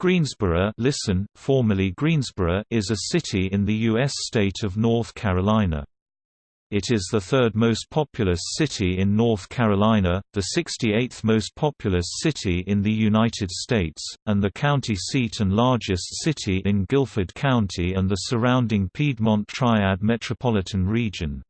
Greensboro listen, formerly Greensborough is a city in the U.S. state of North Carolina. It is the third most populous city in North Carolina, the 68th most populous city in the United States, and the county seat and largest city in Guilford County and the surrounding Piedmont Triad metropolitan region.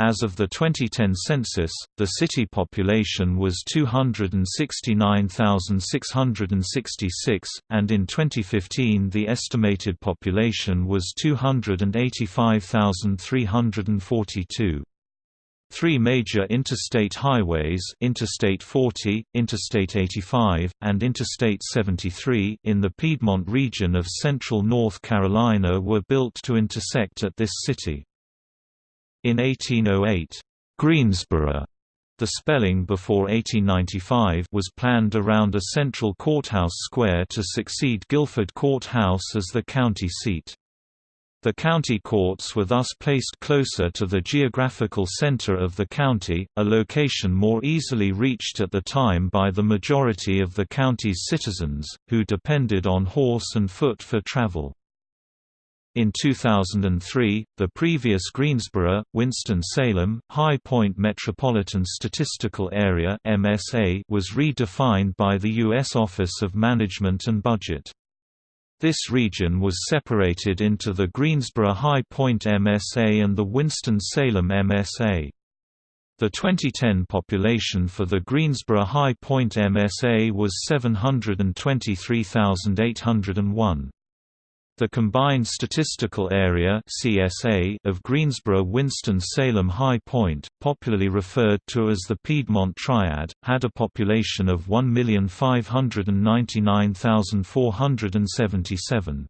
As of the 2010 census, the city population was 269,666, and in 2015 the estimated population was 285,342. Three major interstate highways Interstate 40, Interstate 85, and Interstate 73 in the Piedmont region of central North Carolina were built to intersect at this city. In 1808, Greensborough the spelling before 1895 was planned around a central courthouse square to succeed Guilford Courthouse as the county seat. The county courts were thus placed closer to the geographical center of the county, a location more easily reached at the time by the majority of the county's citizens, who depended on horse and foot for travel. In 2003, the previous Greensboro, Winston-Salem, High Point Metropolitan Statistical Area (MSA) was redefined by the U.S. Office of Management and Budget. This region was separated into the Greensboro High Point MSA and the Winston-Salem MSA. The 2010 population for the Greensboro High Point MSA was 723,801. The Combined Statistical Area (CSA) of Greensboro-Winston-Salem High Point, popularly referred to as the Piedmont Triad, had a population of 1,599,477.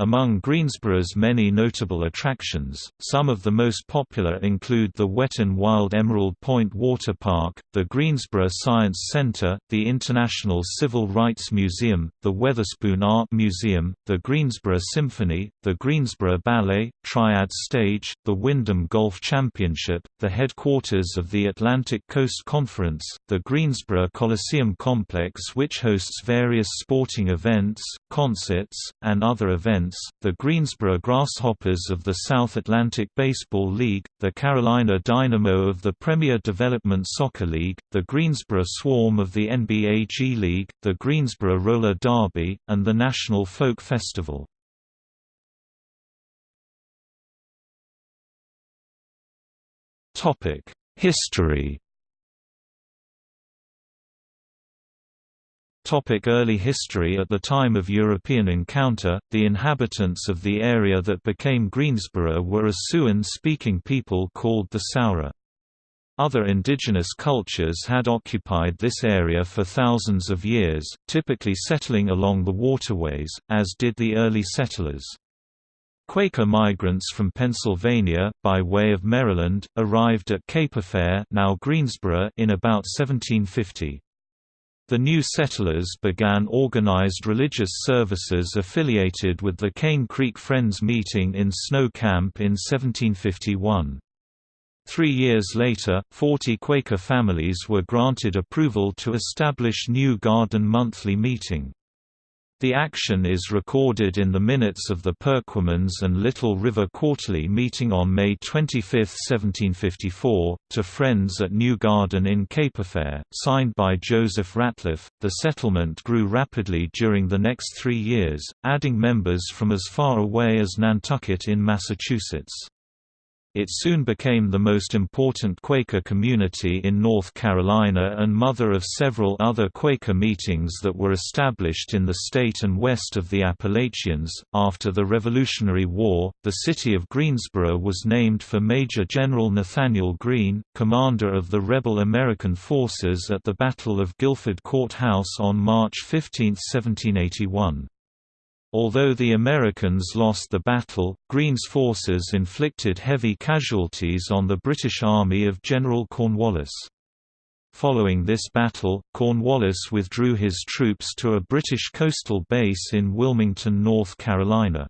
Among Greensboro's many notable attractions, some of the most popular include the Wet 'n Wild Emerald Point Water Park, the Greensboro Science Center, the International Civil Rights Museum, the Weatherspoon Art Museum, the Greensboro Symphony, the Greensboro Ballet, Triad Stage, the Wyndham Golf Championship, the headquarters of the Atlantic Coast Conference, the Greensboro Coliseum Complex which hosts various sporting events, concerts, and other events the Greensboro Grasshoppers of the South Atlantic Baseball League, the Carolina Dynamo of the Premier Development Soccer League, the Greensboro Swarm of the NBA G League, the Greensboro Roller Derby, and the National Folk Festival. History Early history At the time of European encounter, the inhabitants of the area that became Greensboro were a Siouan-speaking people called the Saura. Other indigenous cultures had occupied this area for thousands of years, typically settling along the waterways, as did the early settlers. Quaker migrants from Pennsylvania, by way of Maryland, arrived at Capefair now Greensboro in about 1750. The new settlers began organized religious services affiliated with the Cane Creek Friends meeting in Snow Camp in 1751. Three years later, 40 Quaker families were granted approval to establish New Garden monthly meeting. The action is recorded in the minutes of the Perquimans and Little River Quarterly meeting on May 25, 1754, to Friends at New Garden in Capefair, signed by Joseph Ratliff. The settlement grew rapidly during the next three years, adding members from as far away as Nantucket in Massachusetts. It soon became the most important Quaker community in North Carolina and mother of several other Quaker meetings that were established in the state and west of the Appalachians. After the Revolutionary War, the city of Greensboro was named for Major General Nathaniel Greene, commander of the rebel American forces at the Battle of Guilford Court House on March 15, 1781. Although the Americans lost the battle, Greene's forces inflicted heavy casualties on the British Army of General Cornwallis. Following this battle, Cornwallis withdrew his troops to a British coastal base in Wilmington, North Carolina.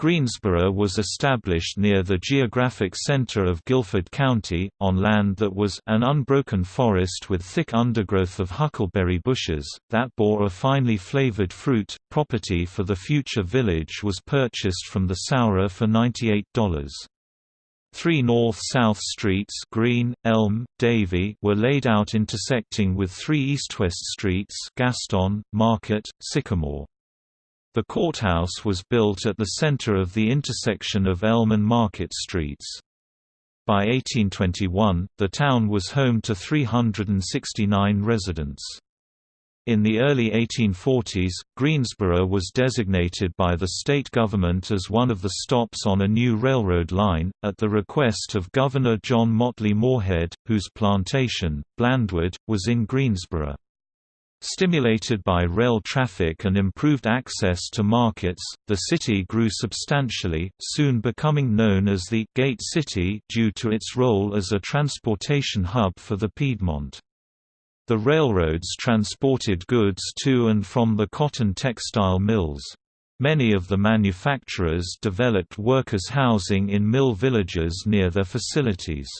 Greensboro was established near the geographic center of Guilford County, on land that was an unbroken forest with thick undergrowth of huckleberry bushes, that bore a finely flavored fruit. Property for the future village was purchased from the Sauer for $98. Three north-south streets Greene, Elm, Davie were laid out intersecting with three east-west streets Gaston, Market, Sycamore. The courthouse was built at the center of the intersection of Elm and Market Streets. By 1821, the town was home to 369 residents. In the early 1840s, Greensboro was designated by the state government as one of the stops on a new railroad line, at the request of Governor John Motley Moorhead, whose plantation, Blandwood, was in Greensboro. Stimulated by rail traffic and improved access to markets, the city grew substantially, soon becoming known as the «Gate City» due to its role as a transportation hub for the Piedmont. The railroads transported goods to and from the cotton textile mills. Many of the manufacturers developed workers' housing in mill villages near their facilities.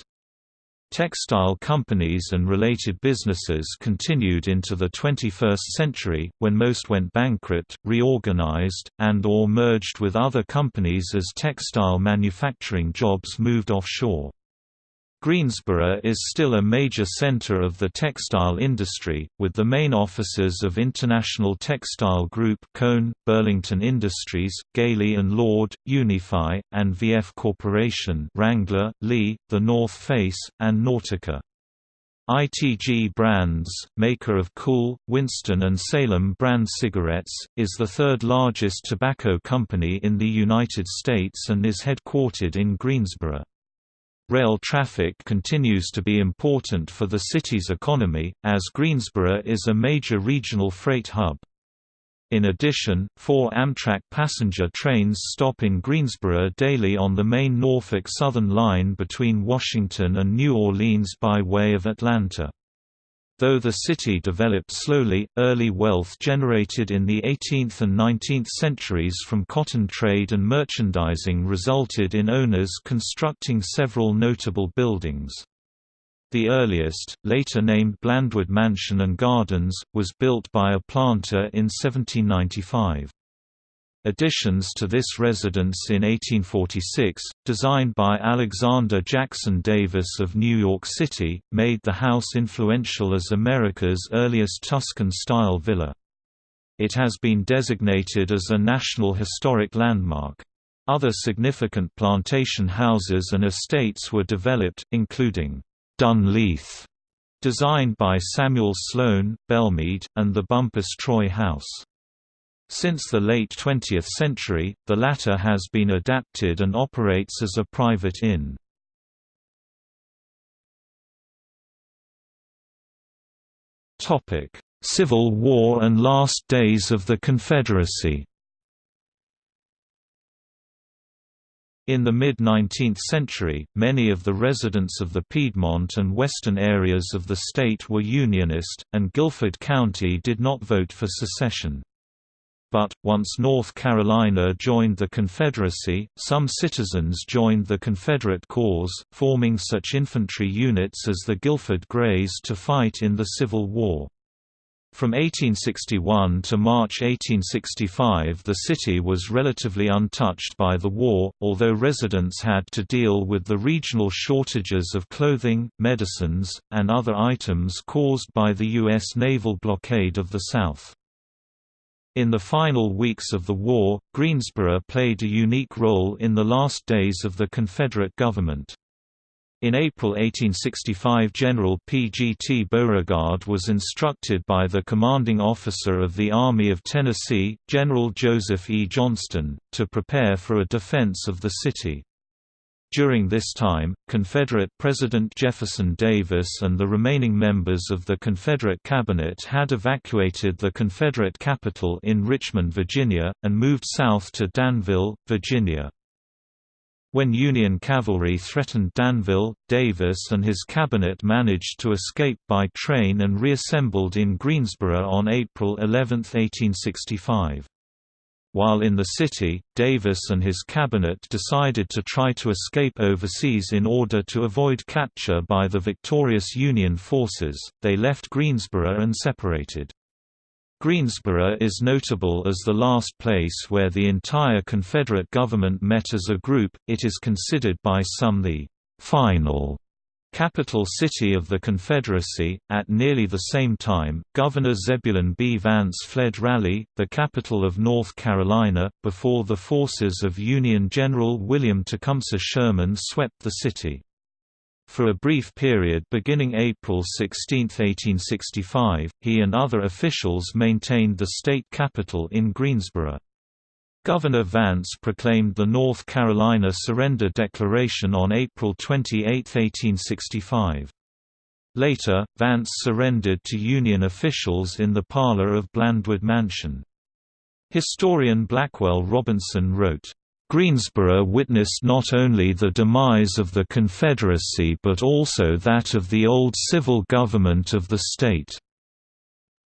Textile companies and related businesses continued into the 21st century, when most went bankrupt, reorganized, and or merged with other companies as textile manufacturing jobs moved offshore. Greensboro is still a major center of the textile industry, with the main offices of International Textile Group Cone, Burlington Industries, Galey Lord, Unifi, and VF Corporation Wrangler, Lee, The North Face, and Nautica. ITG Brands, maker of Kool, Winston and Salem brand cigarettes, is the third largest tobacco company in the United States and is headquartered in Greensboro. Rail traffic continues to be important for the city's economy, as Greensboro is a major regional freight hub. In addition, four Amtrak passenger trains stop in Greensboro daily on the main Norfolk Southern line between Washington and New Orleans by way of Atlanta. Though the city developed slowly, early wealth generated in the 18th and 19th centuries from cotton trade and merchandising resulted in owners constructing several notable buildings. The earliest, later named Blandwood Mansion and Gardens, was built by a planter in 1795. Additions to this residence in 1846, designed by Alexander Jackson Davis of New York City, made the house influential as America's earliest Tuscan-style villa. It has been designated as a National Historic Landmark. Other significant plantation houses and estates were developed, including Dunleith, designed by Samuel Sloan, Belmead, and the Bumpass Troy House. Since the late 20th century, the latter has been adapted and operates as a private inn. Civil War and last days of the Confederacy In the mid-19th century, many of the residents of the Piedmont and western areas of the state were Unionist, and Guilford County did not vote for secession. But, once North Carolina joined the Confederacy, some citizens joined the Confederate cause, forming such infantry units as the Guilford Greys to fight in the Civil War. From 1861 to March 1865 the city was relatively untouched by the war, although residents had to deal with the regional shortages of clothing, medicines, and other items caused by the U.S. naval blockade of the South. In the final weeks of the war, Greensboro played a unique role in the last days of the Confederate government. In April 1865 General P. G. T. Beauregard was instructed by the commanding officer of the Army of Tennessee, General Joseph E. Johnston, to prepare for a defense of the city. During this time, Confederate President Jefferson Davis and the remaining members of the Confederate cabinet had evacuated the Confederate capital in Richmond, Virginia, and moved south to Danville, Virginia. When Union cavalry threatened Danville, Davis and his cabinet managed to escape by train and reassembled in Greensboro on April 11, 1865. While in the city, Davis and his cabinet decided to try to escape overseas in order to avoid capture by the victorious Union forces. They left Greensboro and separated. Greensboro is notable as the last place where the entire Confederate government met as a group. It is considered by some the final capital city of the Confederacy. At nearly the same time, Governor Zebulon B. Vance fled Raleigh, the capital of North Carolina, before the forces of Union General William Tecumseh Sherman swept the city. For a brief period beginning April 16, 1865, he and other officials maintained the state capital in Greensboro. Governor Vance proclaimed the North Carolina Surrender Declaration on April 28, 1865. Later, Vance surrendered to Union officials in the parlor of Blandwood Mansion. Historian Blackwell Robinson wrote, Greensboro witnessed not only the demise of the Confederacy but also that of the old civil government of the state.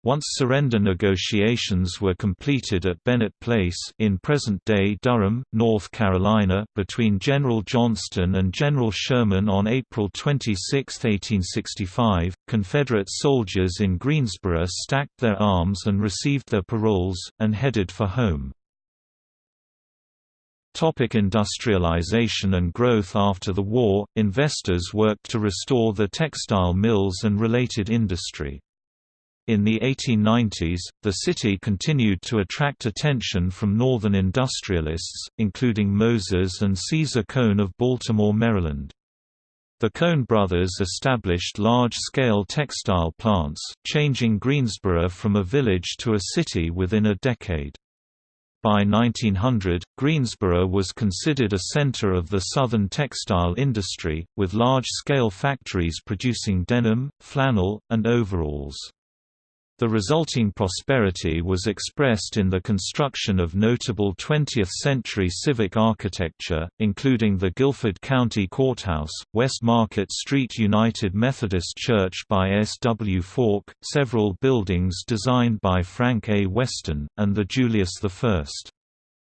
Once surrender negotiations were completed at Bennett Place in present-day Durham, North Carolina between General Johnston and General Sherman on April 26, 1865, Confederate soldiers in Greensboro stacked their arms and received their paroles, and headed for home. Topic industrialization and growth After the war, investors worked to restore the textile mills and related industry. In the 1890s, the city continued to attract attention from northern industrialists, including Moses and Caesar Cone of Baltimore, Maryland. The Cone brothers established large-scale textile plants, changing Greensboro from a village to a city within a decade. By 1900, Greensboro was considered a center of the southern textile industry, with large-scale factories producing denim, flannel, and overalls. The resulting prosperity was expressed in the construction of notable 20th-century civic architecture, including the Guilford County Courthouse, West Market Street United Methodist Church by S. W. Falk, several buildings designed by Frank A. Weston, and the Julius I.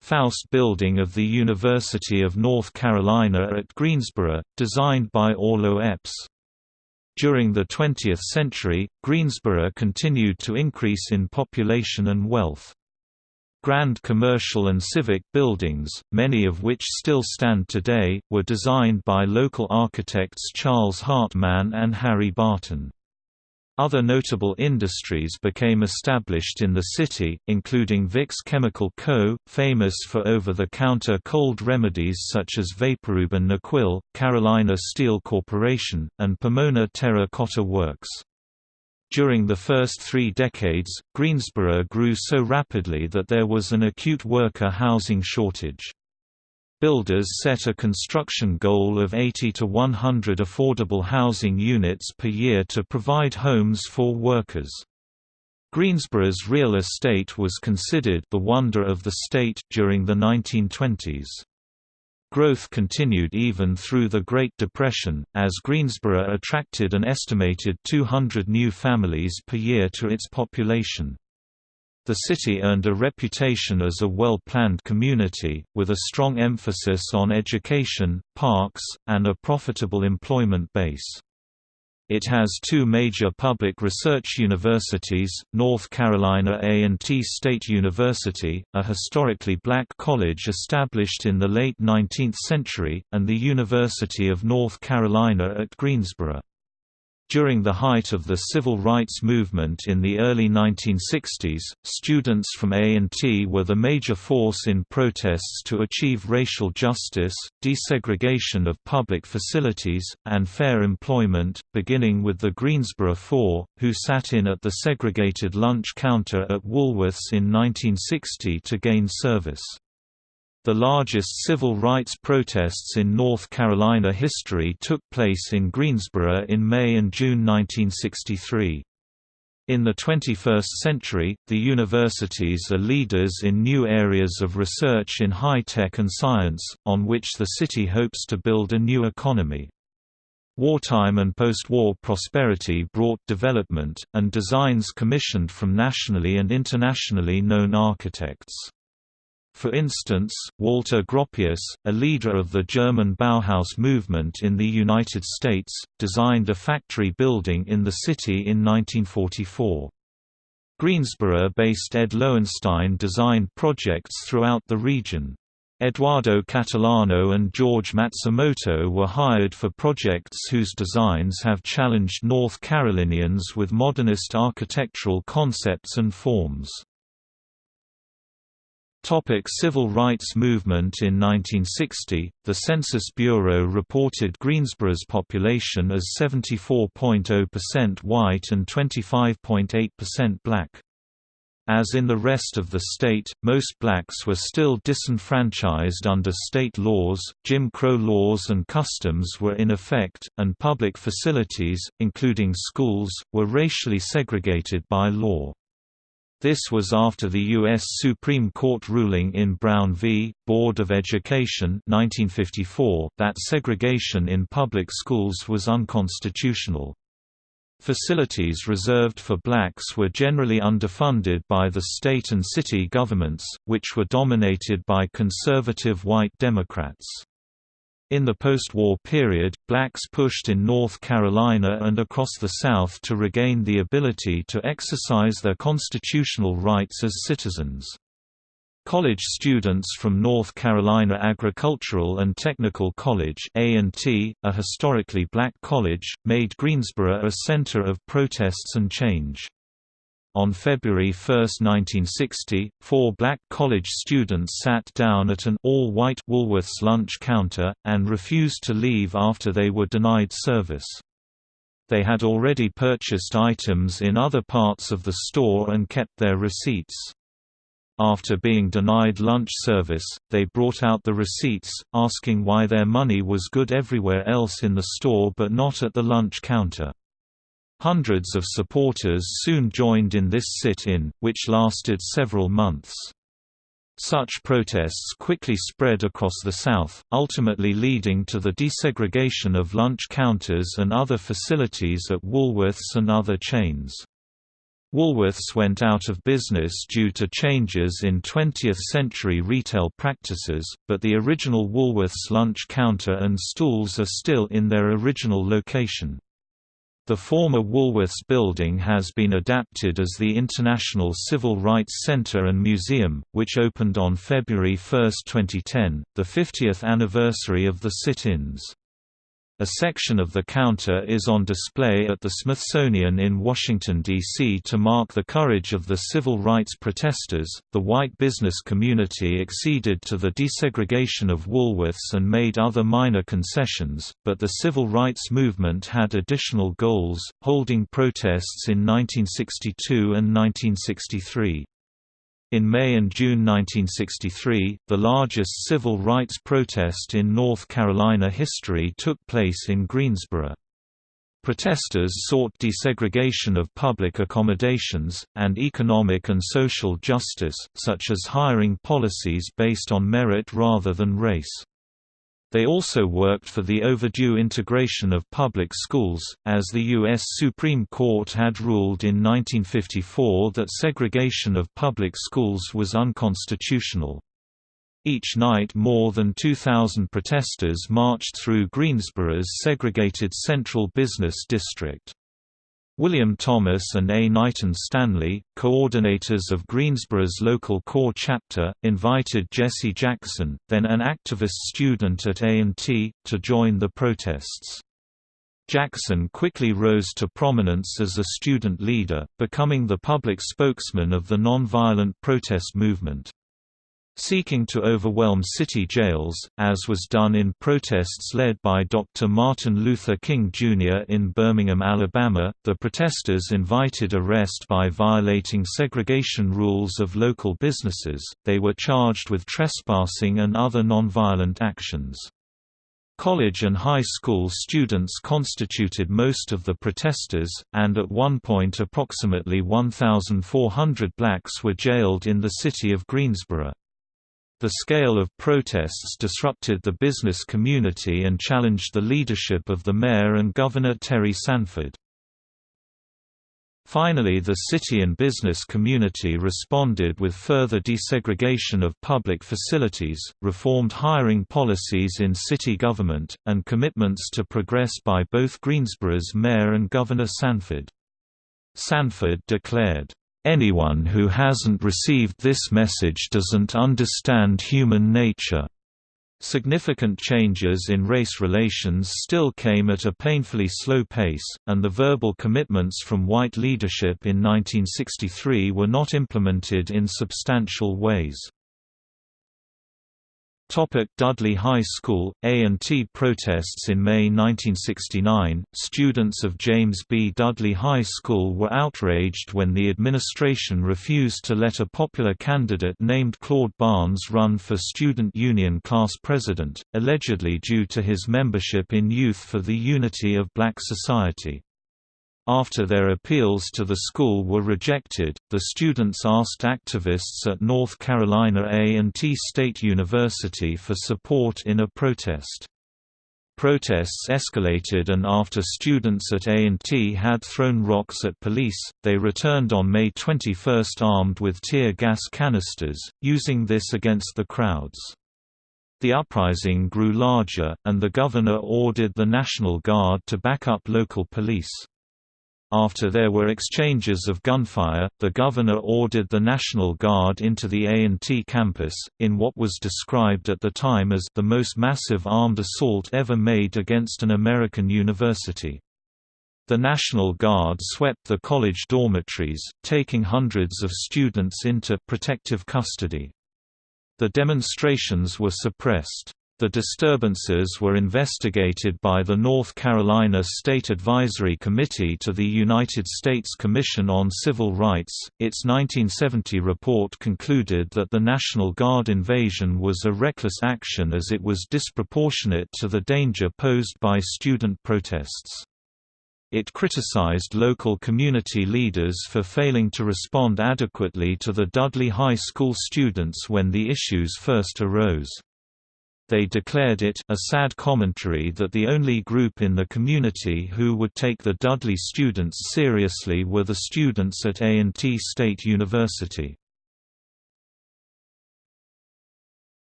Foust Building of the University of North Carolina at Greensboro, designed by Orlo Epps. During the 20th century, Greensboro continued to increase in population and wealth. Grand commercial and civic buildings, many of which still stand today, were designed by local architects Charles Hartmann and Harry Barton. Other notable industries became established in the city, including Vicks Chemical Co., famous for over-the-counter cold remedies such as Vaporub and Nyquil, Carolina Steel Corporation, and Pomona Terra-Cotta Works. During the first three decades, Greensboro grew so rapidly that there was an acute worker housing shortage. Builders set a construction goal of 80 to 100 affordable housing units per year to provide homes for workers. Greensboro's real estate was considered the wonder of the state during the 1920s. Growth continued even through the Great Depression, as Greensboro attracted an estimated 200 new families per year to its population. The city earned a reputation as a well-planned community, with a strong emphasis on education, parks, and a profitable employment base. It has two major public research universities, North Carolina A&T State University, a historically black college established in the late 19th century, and the University of North Carolina at Greensboro. During the height of the civil rights movement in the early 1960s, students from A&T were the major force in protests to achieve racial justice, desegregation of public facilities, and fair employment, beginning with the Greensboro Four, who sat in at the segregated lunch counter at Woolworth's in 1960 to gain service. The largest civil rights protests in North Carolina history took place in Greensboro in May and June 1963. In the 21st century, the universities are leaders in new areas of research in high-tech and science, on which the city hopes to build a new economy. Wartime and post-war prosperity brought development, and designs commissioned from nationally and internationally known architects. For instance, Walter Gropius, a leader of the German Bauhaus movement in the United States, designed a factory building in the city in 1944. Greensboro-based Ed Loewenstein designed projects throughout the region. Eduardo Catalano and George Matsumoto were hired for projects whose designs have challenged North Carolinians with modernist architectural concepts and forms. Topic Civil rights movement In 1960, the Census Bureau reported Greensboro's population as 74.0% white and 25.8% black. As in the rest of the state, most blacks were still disenfranchised under state laws, Jim Crow laws and customs were in effect, and public facilities, including schools, were racially segregated by law. This was after the U.S. Supreme Court ruling in Brown v. Board of Education 1954 that segregation in public schools was unconstitutional. Facilities reserved for blacks were generally underfunded by the state and city governments, which were dominated by conservative white Democrats. In the post-war period, blacks pushed in North Carolina and across the South to regain the ability to exercise their constitutional rights as citizens. College students from North Carolina Agricultural and Technical College A&T, a historically black college, made Greensboro a center of protests and change. On February 1, 1960, four black college students sat down at an all-white Woolworth's lunch counter, and refused to leave after they were denied service. They had already purchased items in other parts of the store and kept their receipts. After being denied lunch service, they brought out the receipts, asking why their money was good everywhere else in the store but not at the lunch counter. Hundreds of supporters soon joined in this sit-in, which lasted several months. Such protests quickly spread across the South, ultimately leading to the desegregation of lunch counters and other facilities at Woolworths and other chains. Woolworths went out of business due to changes in 20th-century retail practices, but the original Woolworths lunch counter and stools are still in their original location. The former Woolworths building has been adapted as the International Civil Rights Center and Museum, which opened on February 1, 2010, the 50th anniversary of the sit-ins. A section of the counter is on display at the Smithsonian in Washington, D.C. to mark the courage of the civil rights protesters. The white business community acceded to the desegregation of Woolworths and made other minor concessions, but the civil rights movement had additional goals, holding protests in 1962 and 1963. In May and June 1963, the largest civil rights protest in North Carolina history took place in Greensboro. Protesters sought desegregation of public accommodations, and economic and social justice, such as hiring policies based on merit rather than race. They also worked for the overdue integration of public schools, as the U.S. Supreme Court had ruled in 1954 that segregation of public schools was unconstitutional. Each night more than 2,000 protesters marched through Greensboro's segregated Central Business District. William Thomas and A. Knighton Stanley, coordinators of Greensboro's local CORE chapter, invited Jesse Jackson, then an activist student at A&T, to join the protests. Jackson quickly rose to prominence as a student leader, becoming the public spokesman of the nonviolent protest movement. Seeking to overwhelm city jails, as was done in protests led by Dr. Martin Luther King Jr. in Birmingham, Alabama, the protesters invited arrest by violating segregation rules of local businesses, they were charged with trespassing and other nonviolent actions. College and high school students constituted most of the protesters, and at one point approximately 1,400 blacks were jailed in the city of Greensboro. The scale of protests disrupted the business community and challenged the leadership of the mayor and Governor Terry Sanford. Finally the city and business community responded with further desegregation of public facilities, reformed hiring policies in city government, and commitments to progress by both Greensboro's mayor and Governor Sanford. Sanford declared, "...anyone who hasn't received this message doesn't understand human nature." Significant changes in race relations still came at a painfully slow pace, and the verbal commitments from white leadership in 1963 were not implemented in substantial ways. Topic Dudley High School, A&T protests In May 1969, students of James B. Dudley High School were outraged when the administration refused to let a popular candidate named Claude Barnes run for Student Union class president, allegedly due to his membership in Youth for the Unity of Black Society. After their appeals to the school were rejected, the students asked activists at North Carolina A&T State University for support in a protest. Protests escalated and after students at A&T had thrown rocks at police, they returned on May 21 armed with tear gas canisters, using this against the crowds. The uprising grew larger, and the governor ordered the National Guard to back up local police. After there were exchanges of gunfire, the governor ordered the National Guard into the A&T campus, in what was described at the time as the most massive armed assault ever made against an American university. The National Guard swept the college dormitories, taking hundreds of students into protective custody. The demonstrations were suppressed. The disturbances were investigated by the North Carolina State Advisory Committee to the United States Commission on Civil Rights. Its 1970 report concluded that the National Guard invasion was a reckless action as it was disproportionate to the danger posed by student protests. It criticized local community leaders for failing to respond adequately to the Dudley High School students when the issues first arose. They declared it a sad commentary that the only group in the community who would take the Dudley students seriously were the students at A&T State University.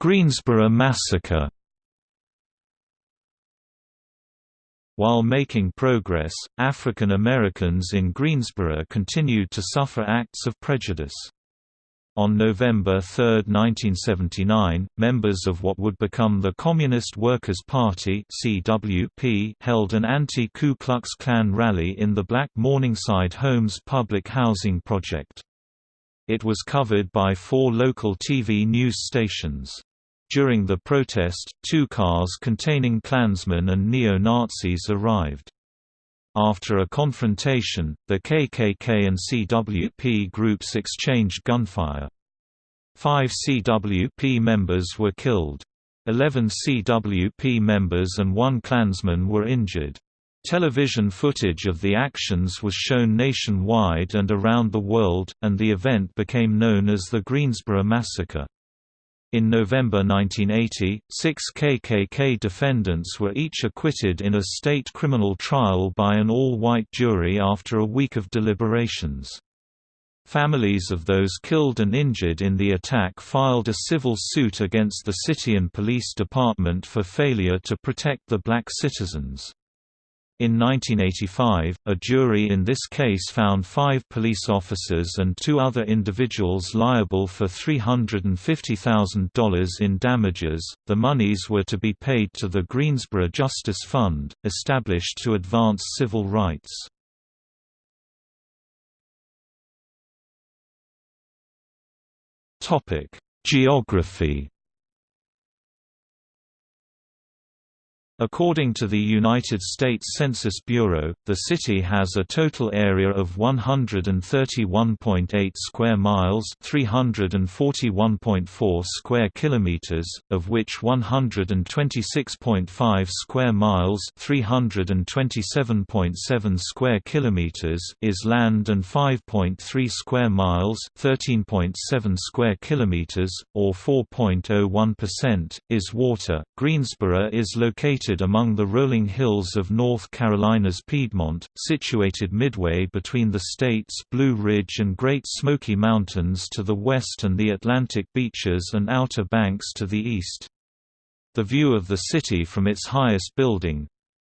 Greensboro Massacre While making progress, African Americans in Greensboro continued to suffer acts of prejudice. On November 3, 1979, members of what would become the Communist Workers' Party (CWP) held an anti-Ku Klux Klan rally in the Black Morningside Homes public housing project. It was covered by four local TV news stations. During the protest, two cars containing Klansmen and neo-Nazis arrived. After a confrontation, the KKK and CWP groups exchanged gunfire. Five CWP members were killed. Eleven CWP members and one Klansman were injured. Television footage of the actions was shown nationwide and around the world, and the event became known as the Greensboro Massacre. In November 1980, six KKK defendants were each acquitted in a state criminal trial by an all-white jury after a week of deliberations. Families of those killed and injured in the attack filed a civil suit against the city and police department for failure to protect the black citizens. In 1985, a jury in this case found five police officers and two other individuals liable for $350,000 in damages. The monies were to be paid to the Greensboro Justice Fund, established to advance civil rights. Geography According to the United States Census Bureau, the city has a total area of 131.8 square miles, 341.4 square kilometers, of which 126.5 square miles, 327.7 square kilometers is land and 5.3 square miles, 13.7 square kilometers or 4.01% is water. Greensboro is located located among the rolling hills of North Carolina's Piedmont, situated midway between the state's Blue Ridge and Great Smoky Mountains to the west and the Atlantic beaches and Outer Banks to the east. The view of the city from its highest building,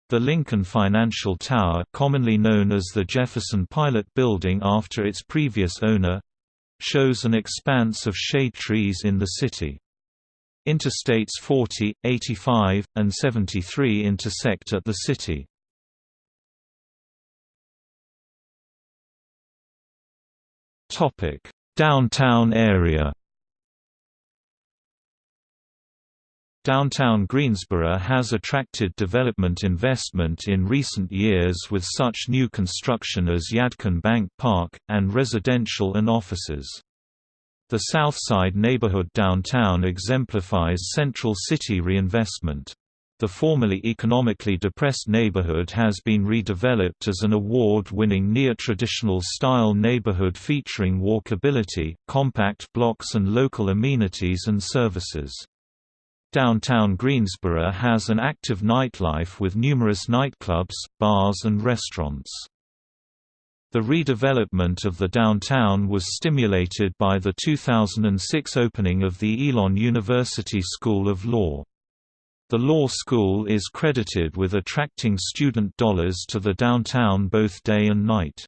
the Lincoln Financial Tower commonly known as the Jefferson Pilot Building after its previous owner, shows an expanse of shade trees in the city. Interstates 40, 85, and 73 intersect at the city. Downtown area Downtown Greensboro has attracted development investment in recent years with such new construction as Yadkin Bank Park, and residential and offices. The Southside neighborhood downtown exemplifies central city reinvestment. The formerly economically depressed neighborhood has been redeveloped as an award-winning near-traditional style neighborhood featuring walkability, compact blocks and local amenities and services. Downtown Greensboro has an active nightlife with numerous nightclubs, bars and restaurants. The redevelopment of the downtown was stimulated by the 2006 opening of the Elon University School of Law. The law school is credited with attracting student dollars to the downtown both day and night.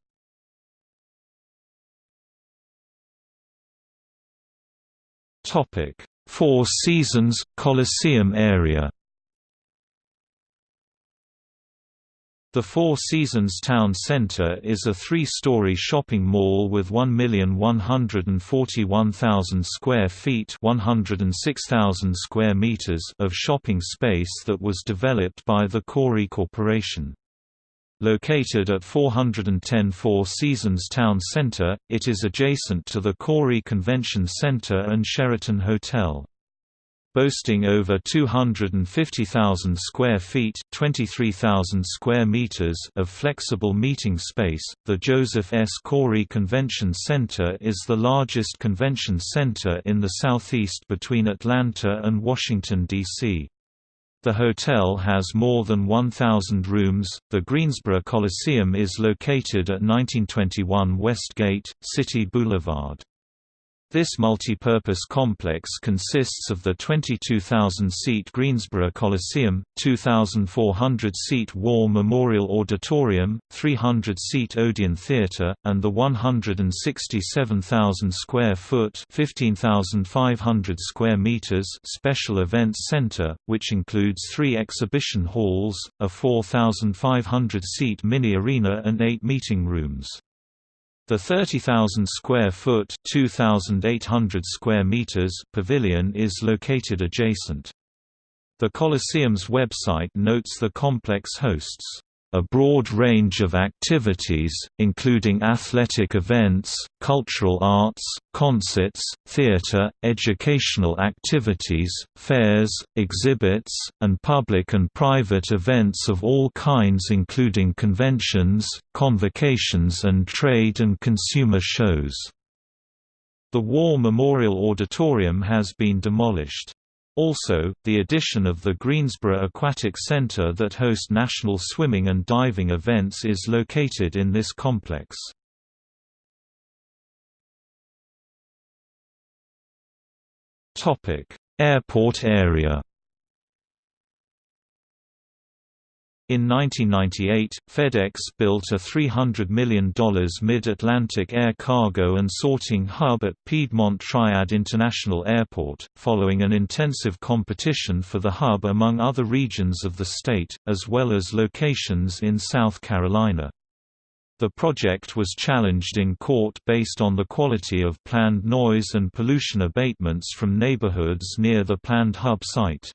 Four Seasons, Coliseum area The Four Seasons Town Center is a three-story shopping mall with 1,141,000 square feet 106,000 square meters of shopping space that was developed by the Koury Corporation. Located at 410 Four Seasons Town Center, it is adjacent to the Koury Convention Center and Sheraton Hotel. Boasting over 250,000 square feet (23,000 square meters) of flexible meeting space, the Joseph S. Koury Convention Center is the largest convention center in the southeast between Atlanta and Washington, D.C. The hotel has more than 1,000 rooms. The Greensboro Coliseum is located at 1921 Westgate, City Boulevard. This multi-purpose complex consists of the 22,000-seat Greensboro Coliseum, 2,400-seat War Memorial Auditorium, 300-seat Odeon Theater, and the 167,000-square-foot (15,500 square meters) Special Events Center, which includes three exhibition halls, a 4,500-seat mini-arena and eight meeting rooms. The 30,000 square foot (2,800 square meters) pavilion is located adjacent. The Coliseum's website notes the complex hosts a broad range of activities, including athletic events, cultural arts, concerts, theater, educational activities, fairs, exhibits, and public and private events of all kinds including conventions, convocations and trade and consumer shows. The War Memorial Auditorium has been demolished. Also, the addition of the Greensboro Aquatic Center that hosts national swimming and diving events is located in this complex. Airport area In 1998, FedEx built a $300 million mid-Atlantic air cargo and sorting hub at Piedmont Triad International Airport, following an intensive competition for the hub among other regions of the state, as well as locations in South Carolina. The project was challenged in court based on the quality of planned noise and pollution abatements from neighborhoods near the planned hub site.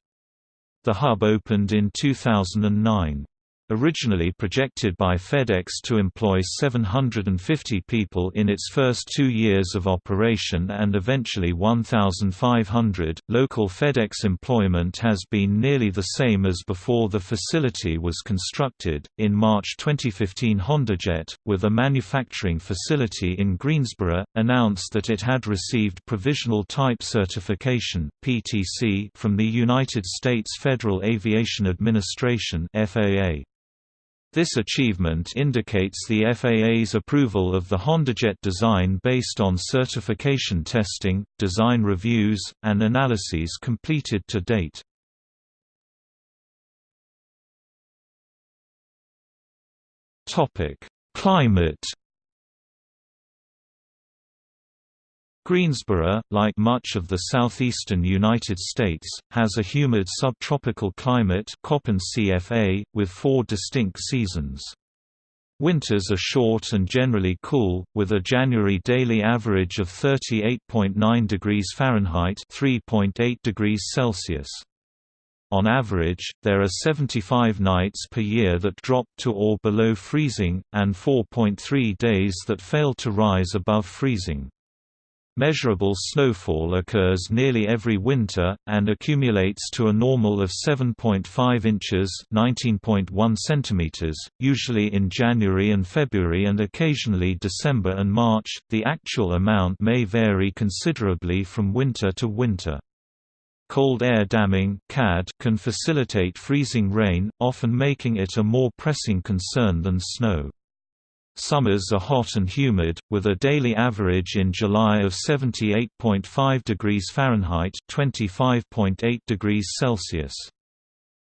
The hub opened in 2009. Originally projected by FedEx to employ 750 people in its first two years of operation and eventually 1,500, local FedEx employment has been nearly the same as before the facility was constructed. In March 2015, HondaJet, with a manufacturing facility in Greensboro, announced that it had received Provisional Type Certification (PTC) from the United States Federal Aviation Administration (FAA). This achievement indicates the FAA's approval of the HondaJet design based on certification testing, design reviews, and analyses completed to date. Climate Greensboro, like much of the southeastern United States, has a humid subtropical climate CFA, with four distinct seasons. Winters are short and generally cool, with a January daily average of 38.9 degrees Fahrenheit (3.8 degrees Celsius). On average, there are 75 nights per year that drop to or below freezing, and 4.3 days that fail to rise above freezing. Measurable snowfall occurs nearly every winter, and accumulates to a normal of 7.5 inches centimeters, usually in January and February and occasionally December and March. The actual amount may vary considerably from winter to winter. Cold air damming (CAD) can facilitate freezing rain, often making it a more pressing concern than snow. Summers are hot and humid, with a daily average in July of 78.5 degrees Fahrenheit (25.8 degrees Celsius).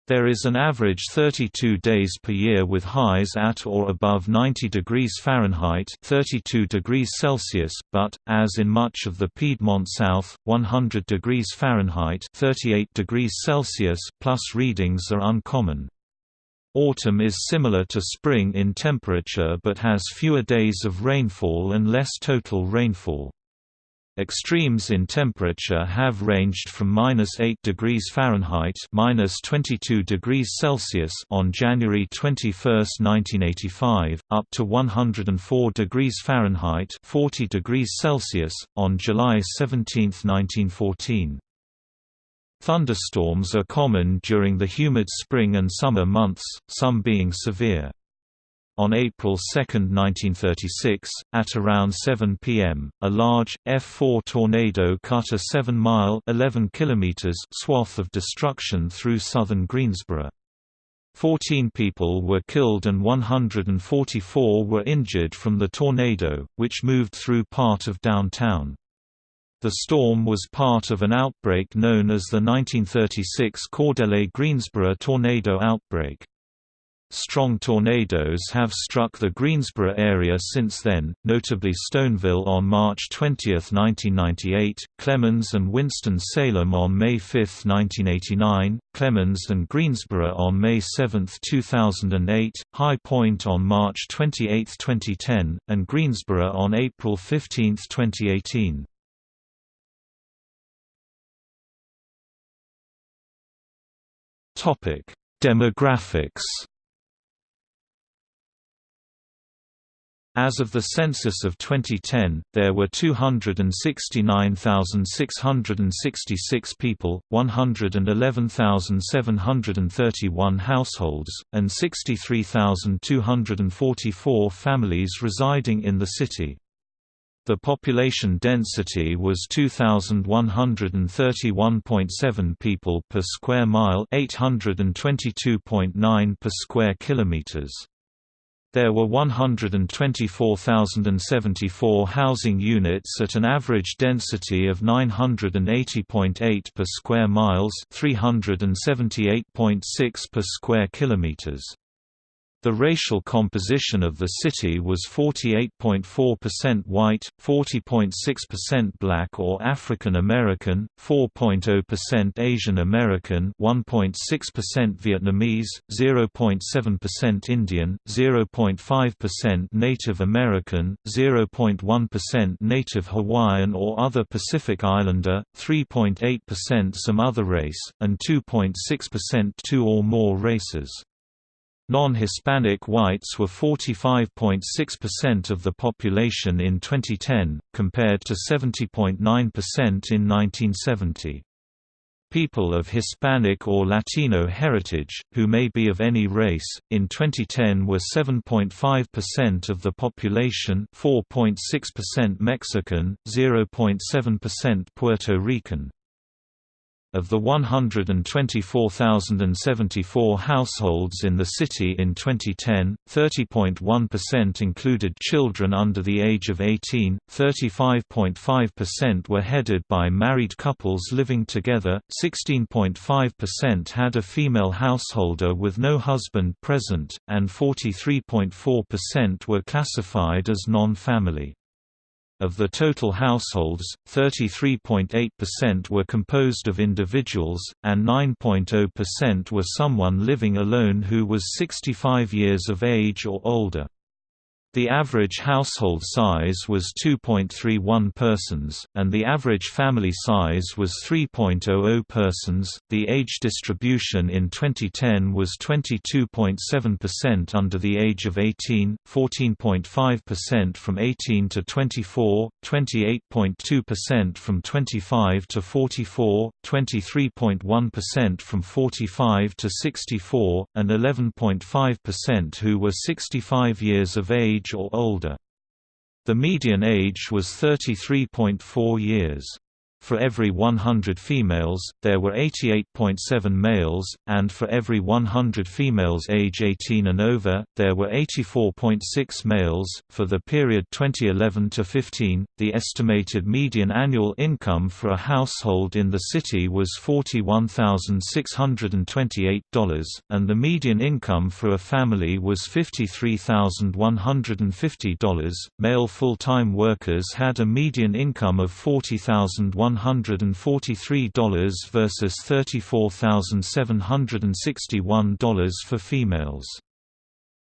There is an average 32 days per year with highs at or above 90 degrees Fahrenheit 32 degrees Celsius, but, as in much of the Piedmont South, 100 degrees Fahrenheit 38 degrees Celsius plus readings are uncommon. Autumn is similar to spring in temperature but has fewer days of rainfall and less total rainfall. Extremes in temperature have ranged from minus 8 degrees Fahrenheit minus 22 degrees Celsius on January 21, 1985, up to 104 degrees Fahrenheit 40 degrees Celsius on July 17, 1914. Thunderstorms are common during the humid spring and summer months, some being severe. On April 2, 1936, at around 7 p.m., a large, F-4 tornado cut a 7-mile swath of destruction through southern Greensboro. Fourteen people were killed and 144 were injured from the tornado, which moved through part of downtown. The storm was part of an outbreak known as the 1936 Cordele-Greensboro tornado outbreak. Strong tornadoes have struck the Greensboro area since then, notably Stoneville on March 20, 1998, Clemmons and Winston-Salem on May 5, 1989, Clemmons and Greensboro on May 7, 2008, High Point on March 28, 2010, and Greensboro on April 15, 2018. Topic: Demographics. As of the census of 2010, there were 269,666 people, 111,731 households, and 63,244 families residing in the city. The population density was 2131.7 people per square mile, 822.9 per square kilometers. There were 124,074 housing units at an average density of 980.8 per square miles, 378.6 per square kilometers. The racial composition of the city was 48.4% white, 40.6% black or African American, 4.0% Asian American, 1.6% Vietnamese, 0.7% Indian, 0.5% Native American, 0.1% Native Hawaiian or other Pacific Islander, 3.8% some other race, and 2.6% two or more races. Non-Hispanic whites were 45.6% of the population in 2010, compared to 70.9% in 1970. People of Hispanic or Latino heritage, who may be of any race, in 2010 were 7.5% of the population 4.6% Mexican, 0.7% Puerto Rican. Of the 124,074 households in the city in 2010, 30.1% included children under the age of 18, 35.5% were headed by married couples living together, 16.5% had a female householder with no husband present, and 43.4% were classified as non-family. Of the total households, 33.8% were composed of individuals, and 9.0% were someone living alone who was 65 years of age or older. The average household size was 2.31 persons, and the average family size was 3.00 persons. The age distribution in 2010 was 22.7% under the age of 18, 14.5% from 18 to 24, 28.2% from 25 to 44, 23.1% from 45 to 64, and 11.5% who were 65 years of age age or older. The median age was 33.4 years. For every 100 females, there were 88.7 males, and for every 100 females age 18 and over, there were 84.6 males. For the period 2011 to 15, the estimated median annual income for a household in the city was $41,628, and the median income for a family was $53,150. Male full-time workers had a median income of $40,100 $143 versus $34,761 for females.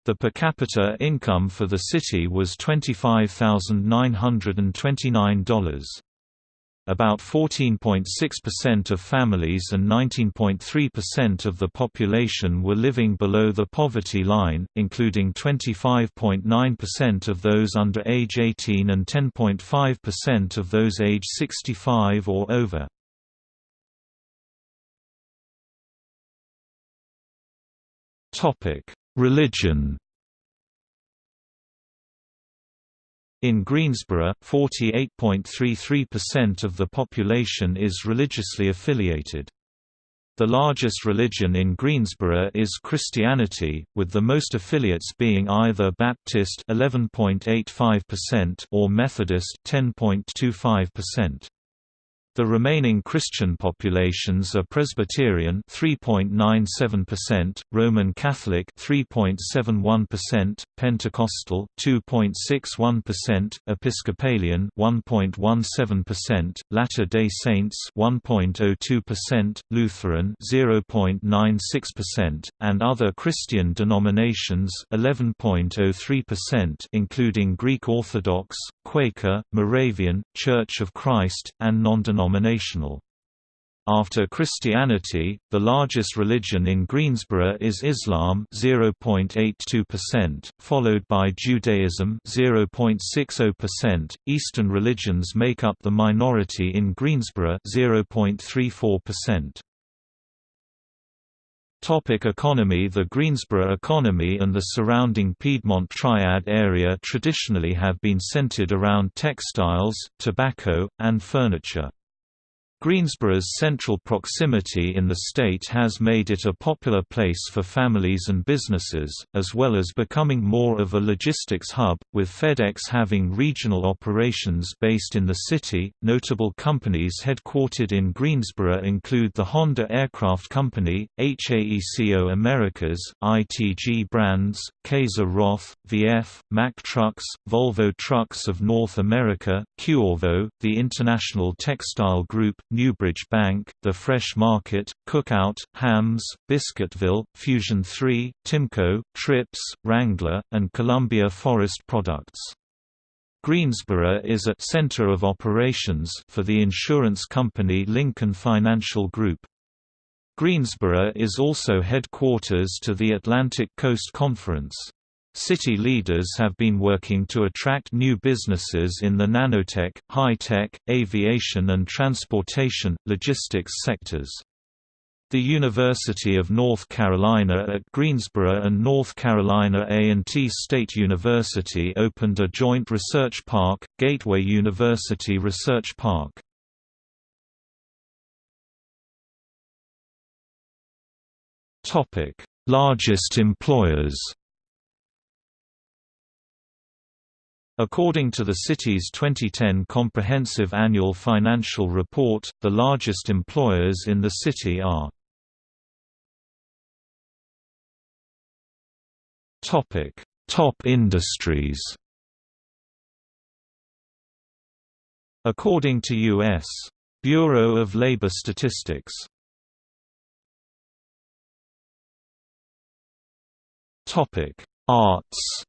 The per capita income for the city was $25,929. About 14.6% of families and 19.3% of the population were living below the poverty line, including 25.9% of those under age 18 and 10.5% of those age 65 or over. Religion In Greensboro, 48.33% of the population is religiously affiliated. The largest religion in Greensboro is Christianity, with the most affiliates being either Baptist 11.85% or Methodist 10.25%. The remaining Christian populations are Presbyterian 3.97%, Roman Catholic 3.71%, Pentecostal 2.61%, Episcopalian 1.17%, Latter-day Saints 1.02%, Lutheran 0.96%, and other Christian denominations 11.03% including Greek Orthodox, Quaker, Moravian, Church of Christ, and non-denominational. After Christianity, the largest religion in Greensboro is Islam 0.82%, followed by Judaism 0.60%. Eastern religions make up the minority in Greensboro 0.34%. Topic economy The Greensboro economy and the surrounding Piedmont Triad area traditionally have been centered around textiles, tobacco, and furniture. Greensboro's central proximity in the state has made it a popular place for families and businesses, as well as becoming more of a logistics hub, with FedEx having regional operations based in the city. Notable companies headquartered in Greensboro include the Honda Aircraft Company, HAECO Americas, ITG Brands, Kayser-Roth, VF, Mack Trucks, Volvo Trucks of North America, Qorvo, the International Textile Group, Newbridge Bank, The Fresh Market, Cookout, Hams, Biscuitville, Fusion 3, Timco, Trips, Wrangler, and Columbia Forest Products. Greensboro is a center of operations for the insurance company Lincoln Financial Group. Greensboro is also headquarters to the Atlantic Coast Conference. City leaders have been working to attract new businesses in the nanotech, high-tech, aviation and transportation, logistics sectors. The University of North Carolina at Greensboro and North Carolina A&T State University opened a joint research park, Gateway University Research Park. Largest employers. According to the city's 2010 Comprehensive Annual Financial Report, the largest employers in the city are Top industries. According to U.S. Bureau of Labor Statistics Topic: Arts.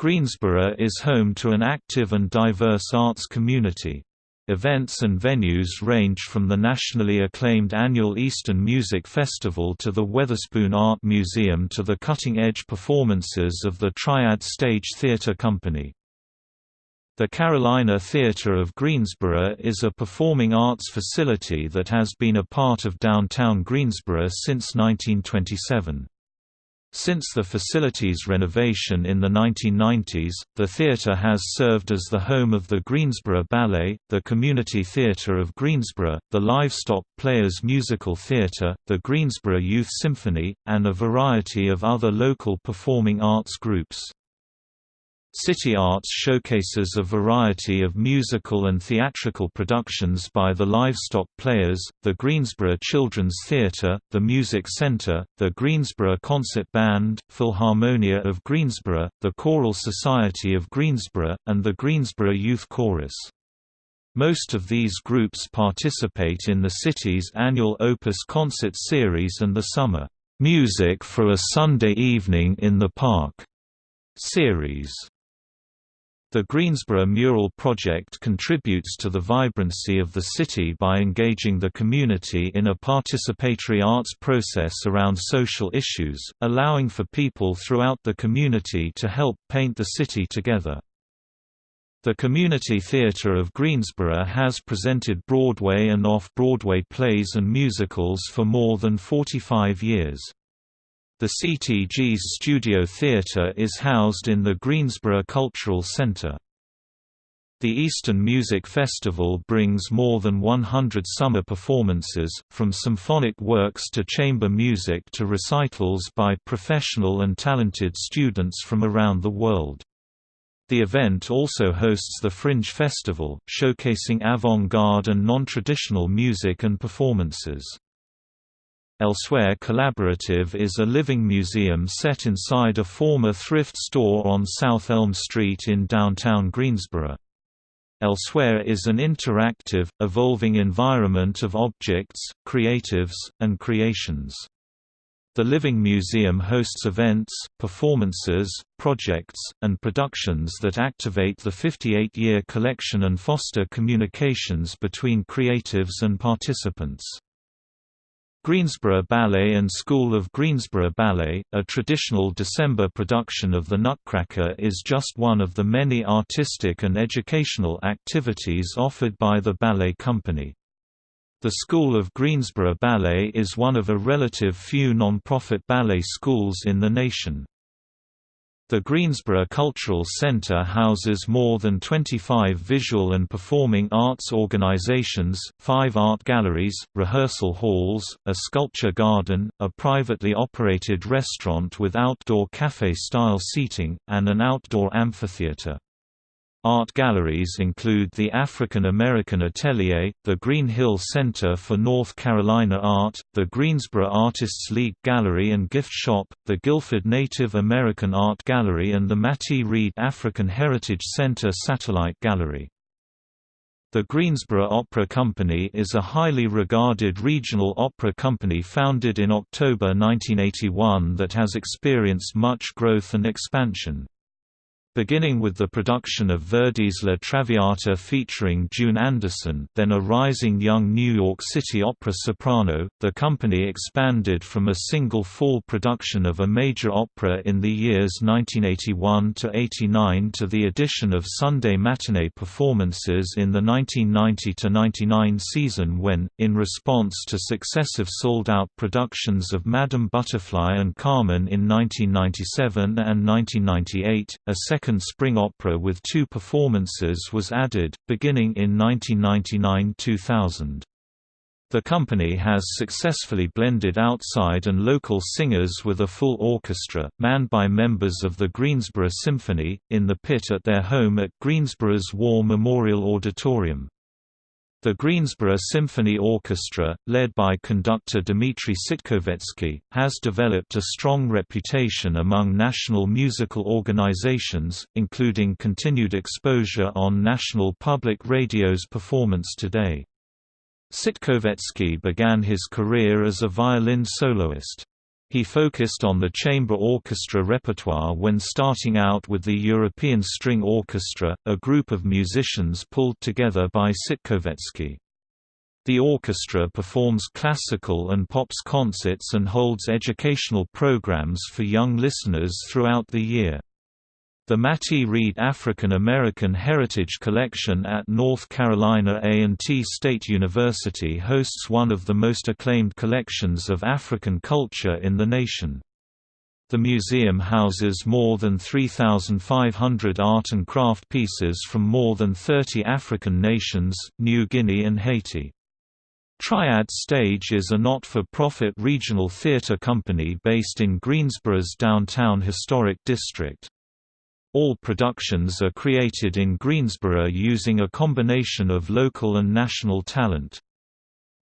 Greensboro is home to an active and diverse arts community. Events and venues range from the nationally acclaimed annual Eastern Music Festival to the Weatherspoon Art Museum to the cutting-edge performances of the Triad Stage Theatre Company. The Carolina Theatre of Greensboro is a performing arts facility that has been a part of downtown Greensboro since 1927. Since the facility's renovation in the 1990s, the theatre has served as the home of the Greensboro Ballet, the Community Theatre of Greensboro, the Livestock Players Musical Theatre, the Greensboro Youth Symphony, and a variety of other local performing arts groups. City Arts showcases a variety of musical and theatrical productions by the Livestock Players, the Greensboro Children's Theatre, the Music Center, the Greensboro Concert Band, Philharmonia of Greensboro, the Choral Society of Greensboro, and the Greensboro Youth Chorus. Most of these groups participate in the city's annual Opus concert series and the summer, "'Music for a Sunday Evening in the Park' series. The Greensboro Mural Project contributes to the vibrancy of the city by engaging the community in a participatory arts process around social issues, allowing for people throughout the community to help paint the city together. The Community Theatre of Greensboro has presented Broadway and off-Broadway plays and musicals for more than 45 years. The CTG's Studio Theatre is housed in the Greensboro Cultural Center. The Eastern Music Festival brings more than 100 summer performances, from symphonic works to chamber music to recitals by professional and talented students from around the world. The event also hosts the Fringe Festival, showcasing avant-garde and non-traditional music and performances. Elsewhere Collaborative is a living museum set inside a former thrift store on South Elm Street in downtown Greensboro. Elsewhere is an interactive, evolving environment of objects, creatives, and creations. The Living Museum hosts events, performances, projects, and productions that activate the 58-year collection and foster communications between creatives and participants. Greensboro Ballet and School of Greensboro Ballet, a traditional December production of The Nutcracker is just one of the many artistic and educational activities offered by the ballet company. The School of Greensboro Ballet is one of a relative few non-profit ballet schools in the nation. The Greensboro Cultural Center houses more than 25 visual and performing arts organizations, five art galleries, rehearsal halls, a sculpture garden, a privately operated restaurant with outdoor cafe-style seating, and an outdoor amphitheater. Art galleries include the African American Atelier, the Green Hill Center for North Carolina Art, the Greensboro Artists League Gallery and Gift Shop, the Guilford Native American Art Gallery and the Mattie Reed African Heritage Center Satellite Gallery. The Greensboro Opera Company is a highly regarded regional opera company founded in October 1981 that has experienced much growth and expansion. Beginning with the production of Verdi's La Traviata featuring June Anderson then a rising young New York City opera soprano, the company expanded from a single fall production of a major opera in the years 1981–89 to the addition of Sunday matinee performances in the 1990–99 season when, in response to successive sold-out productions of Madame Butterfly and Carmen in 1997 and 1998, a second second spring opera with two performances was added, beginning in 1999–2000. The company has successfully blended outside and local singers with a full orchestra, manned by members of the Greensboro Symphony, in the pit at their home at Greensboro's War Memorial Auditorium. The Greensboro Symphony Orchestra, led by conductor Dmitry Sitkovetsky, has developed a strong reputation among national musical organizations, including continued exposure on National Public Radio's Performance Today. Sitkovetsky began his career as a violin soloist. He focused on the chamber orchestra repertoire when starting out with the European String Orchestra, a group of musicians pulled together by Sitkovetsky. The orchestra performs classical and pops concerts and holds educational programs for young listeners throughout the year. The Mattie Reed African American Heritage Collection at North Carolina A&T State University hosts one of the most acclaimed collections of African culture in the nation. The museum houses more than 3,500 art and craft pieces from more than 30 African nations, New Guinea and Haiti. Triad Stage is a not-for-profit regional theater company based in Greensboro's downtown historic district. All productions are created in Greensboro using a combination of local and national talent.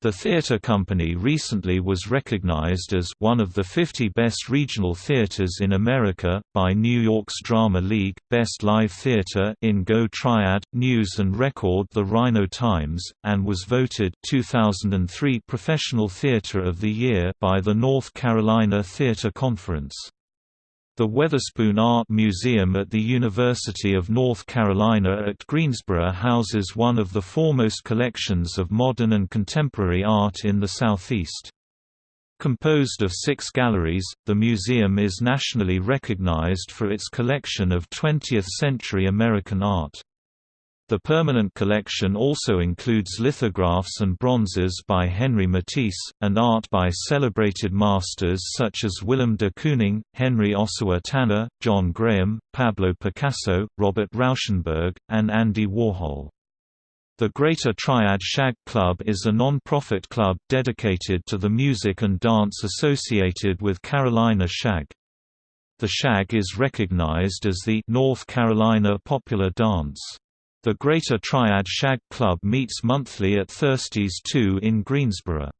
The theater company recently was recognized as one of the 50 best regional theaters in America by New York's Drama League, Best Live Theater in Go Triad, News and Record The Rhino Times, and was voted 2003 Professional Theater of the Year by the North Carolina Theater Conference. The Weatherspoon Art Museum at the University of North Carolina at Greensboro houses one of the foremost collections of modern and contemporary art in the Southeast. Composed of six galleries, the museum is nationally recognized for its collection of 20th-century American art. The permanent collection also includes lithographs and bronzes by Henri Matisse, and art by celebrated masters such as Willem de Kooning, Henry Ossawa Tanner, John Graham, Pablo Picasso, Robert Rauschenberg, and Andy Warhol. The Greater Triad Shag Club is a non-profit club dedicated to the music and dance associated with Carolina Shag. The Shag is recognized as the North Carolina popular dance. The Greater Triad Shag Club meets monthly at Thirsties 2 in Greensboro.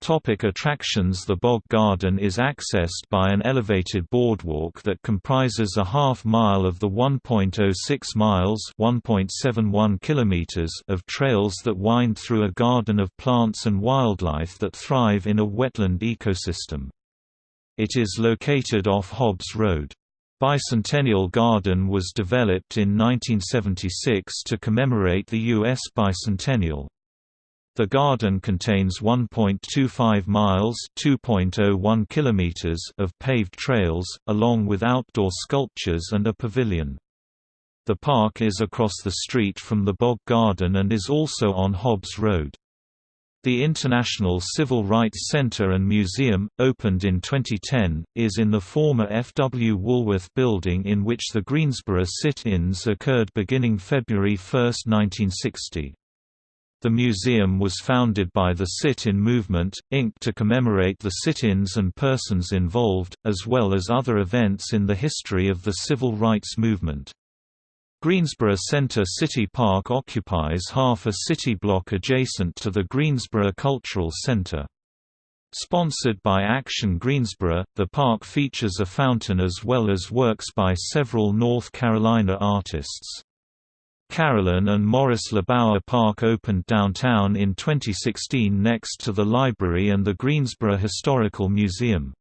Topic attractions The Bog Garden is accessed by an elevated boardwalk that comprises a half mile of the 1.06 miles (1.71 kilometers) of trails that wind through a garden of plants and wildlife that thrive in a wetland ecosystem. It is located off Hobbs Road. Bicentennial Garden was developed in 1976 to commemorate the U.S. bicentennial. The garden contains 1.25 miles (2.01 kilometers) of paved trails, along with outdoor sculptures and a pavilion. The park is across the street from the Bog Garden and is also on Hobbs Road. The International Civil Rights Center and Museum, opened in 2010, is in the former F. W. Woolworth building in which the Greensboro sit-ins occurred beginning February 1, 1960. The museum was founded by the Sit-In Movement, Inc. to commemorate the sit-ins and persons involved, as well as other events in the history of the civil rights movement. Greensboro Center City Park occupies half a city block adjacent to the Greensboro Cultural Center. Sponsored by Action Greensboro, the park features a fountain as well as works by several North Carolina artists. Carolyn and Morris LeBauer Park opened downtown in 2016 next to the library and the Greensboro Historical Museum.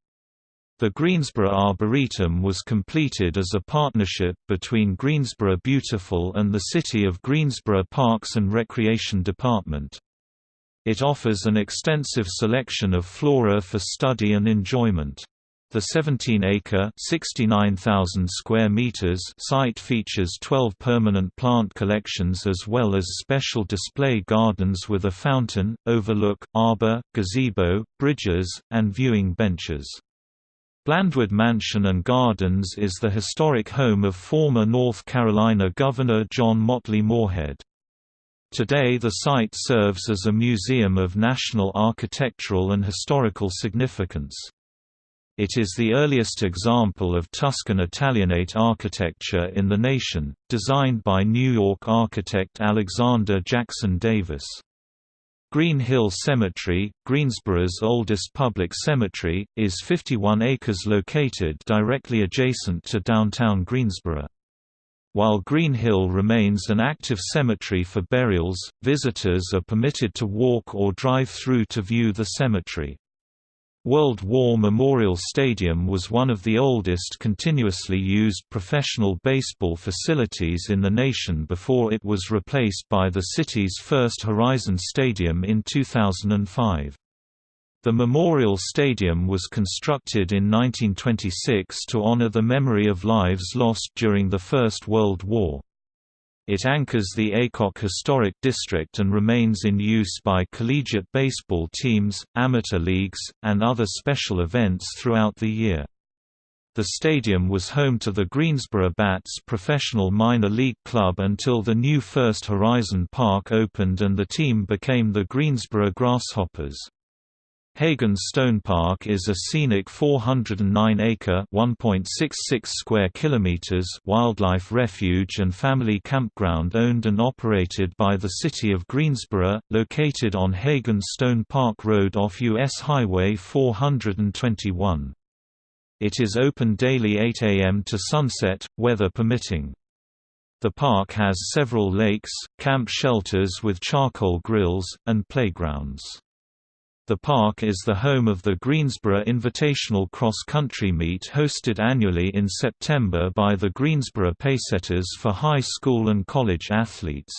The Greensboro Arboretum was completed as a partnership between Greensboro Beautiful and the City of Greensboro Parks and Recreation Department. It offers an extensive selection of flora for study and enjoyment. The 17-acre (69,000 square meters) site features 12 permanent plant collections as well as special display gardens with a fountain, overlook, arbor, gazebo, bridges, and viewing benches. Blandwood Mansion and Gardens is the historic home of former North Carolina Governor John Motley Moorhead. Today the site serves as a museum of national architectural and historical significance. It is the earliest example of Tuscan Italianate architecture in the nation, designed by New York architect Alexander Jackson Davis. Green Hill Cemetery, Greensboro's oldest public cemetery, is 51 acres located directly adjacent to downtown Greensboro. While Green Hill remains an active cemetery for burials, visitors are permitted to walk or drive through to view the cemetery. World War Memorial Stadium was one of the oldest continuously used professional baseball facilities in the nation before it was replaced by the city's first Horizon Stadium in 2005. The Memorial Stadium was constructed in 1926 to honor the memory of lives lost during the First World War. It anchors the Aycock Historic District and remains in use by collegiate baseball teams, amateur leagues, and other special events throughout the year. The stadium was home to the Greensboro Bats professional minor league club until the new First Horizon Park opened and the team became the Greensboro Grasshoppers. Hagen Stone Park is a scenic 409-acre (1.66 square kilometers) wildlife refuge and family campground owned and operated by the City of Greensboro, located on Hagen Stone Park Road off U.S. Highway 421. It is open daily 8 a.m. to sunset, weather permitting. The park has several lakes, camp shelters with charcoal grills, and playgrounds. The park is the home of the Greensboro Invitational Cross Country Meet hosted annually in September by the Greensboro Pacesetters for high school and college athletes.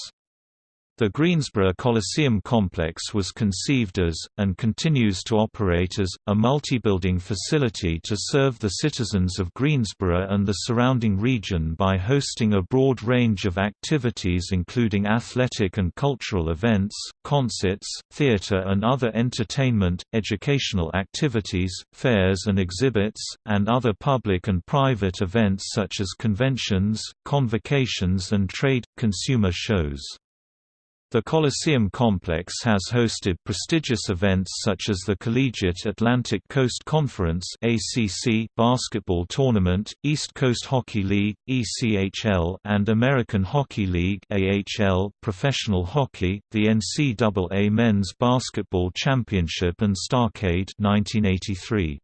The Greensboro Coliseum complex was conceived as, and continues to operate as, a multi-building facility to serve the citizens of Greensboro and the surrounding region by hosting a broad range of activities including athletic and cultural events, concerts, theater and other entertainment, educational activities, fairs and exhibits, and other public and private events such as conventions, convocations and trade, consumer shows. The Coliseum complex has hosted prestigious events such as the Collegiate Atlantic Coast Conference (ACC) basketball tournament, East Coast Hockey League (ECHL), and American Hockey League (AHL) professional hockey, the NCAA Men's Basketball Championship and Starcade 1983.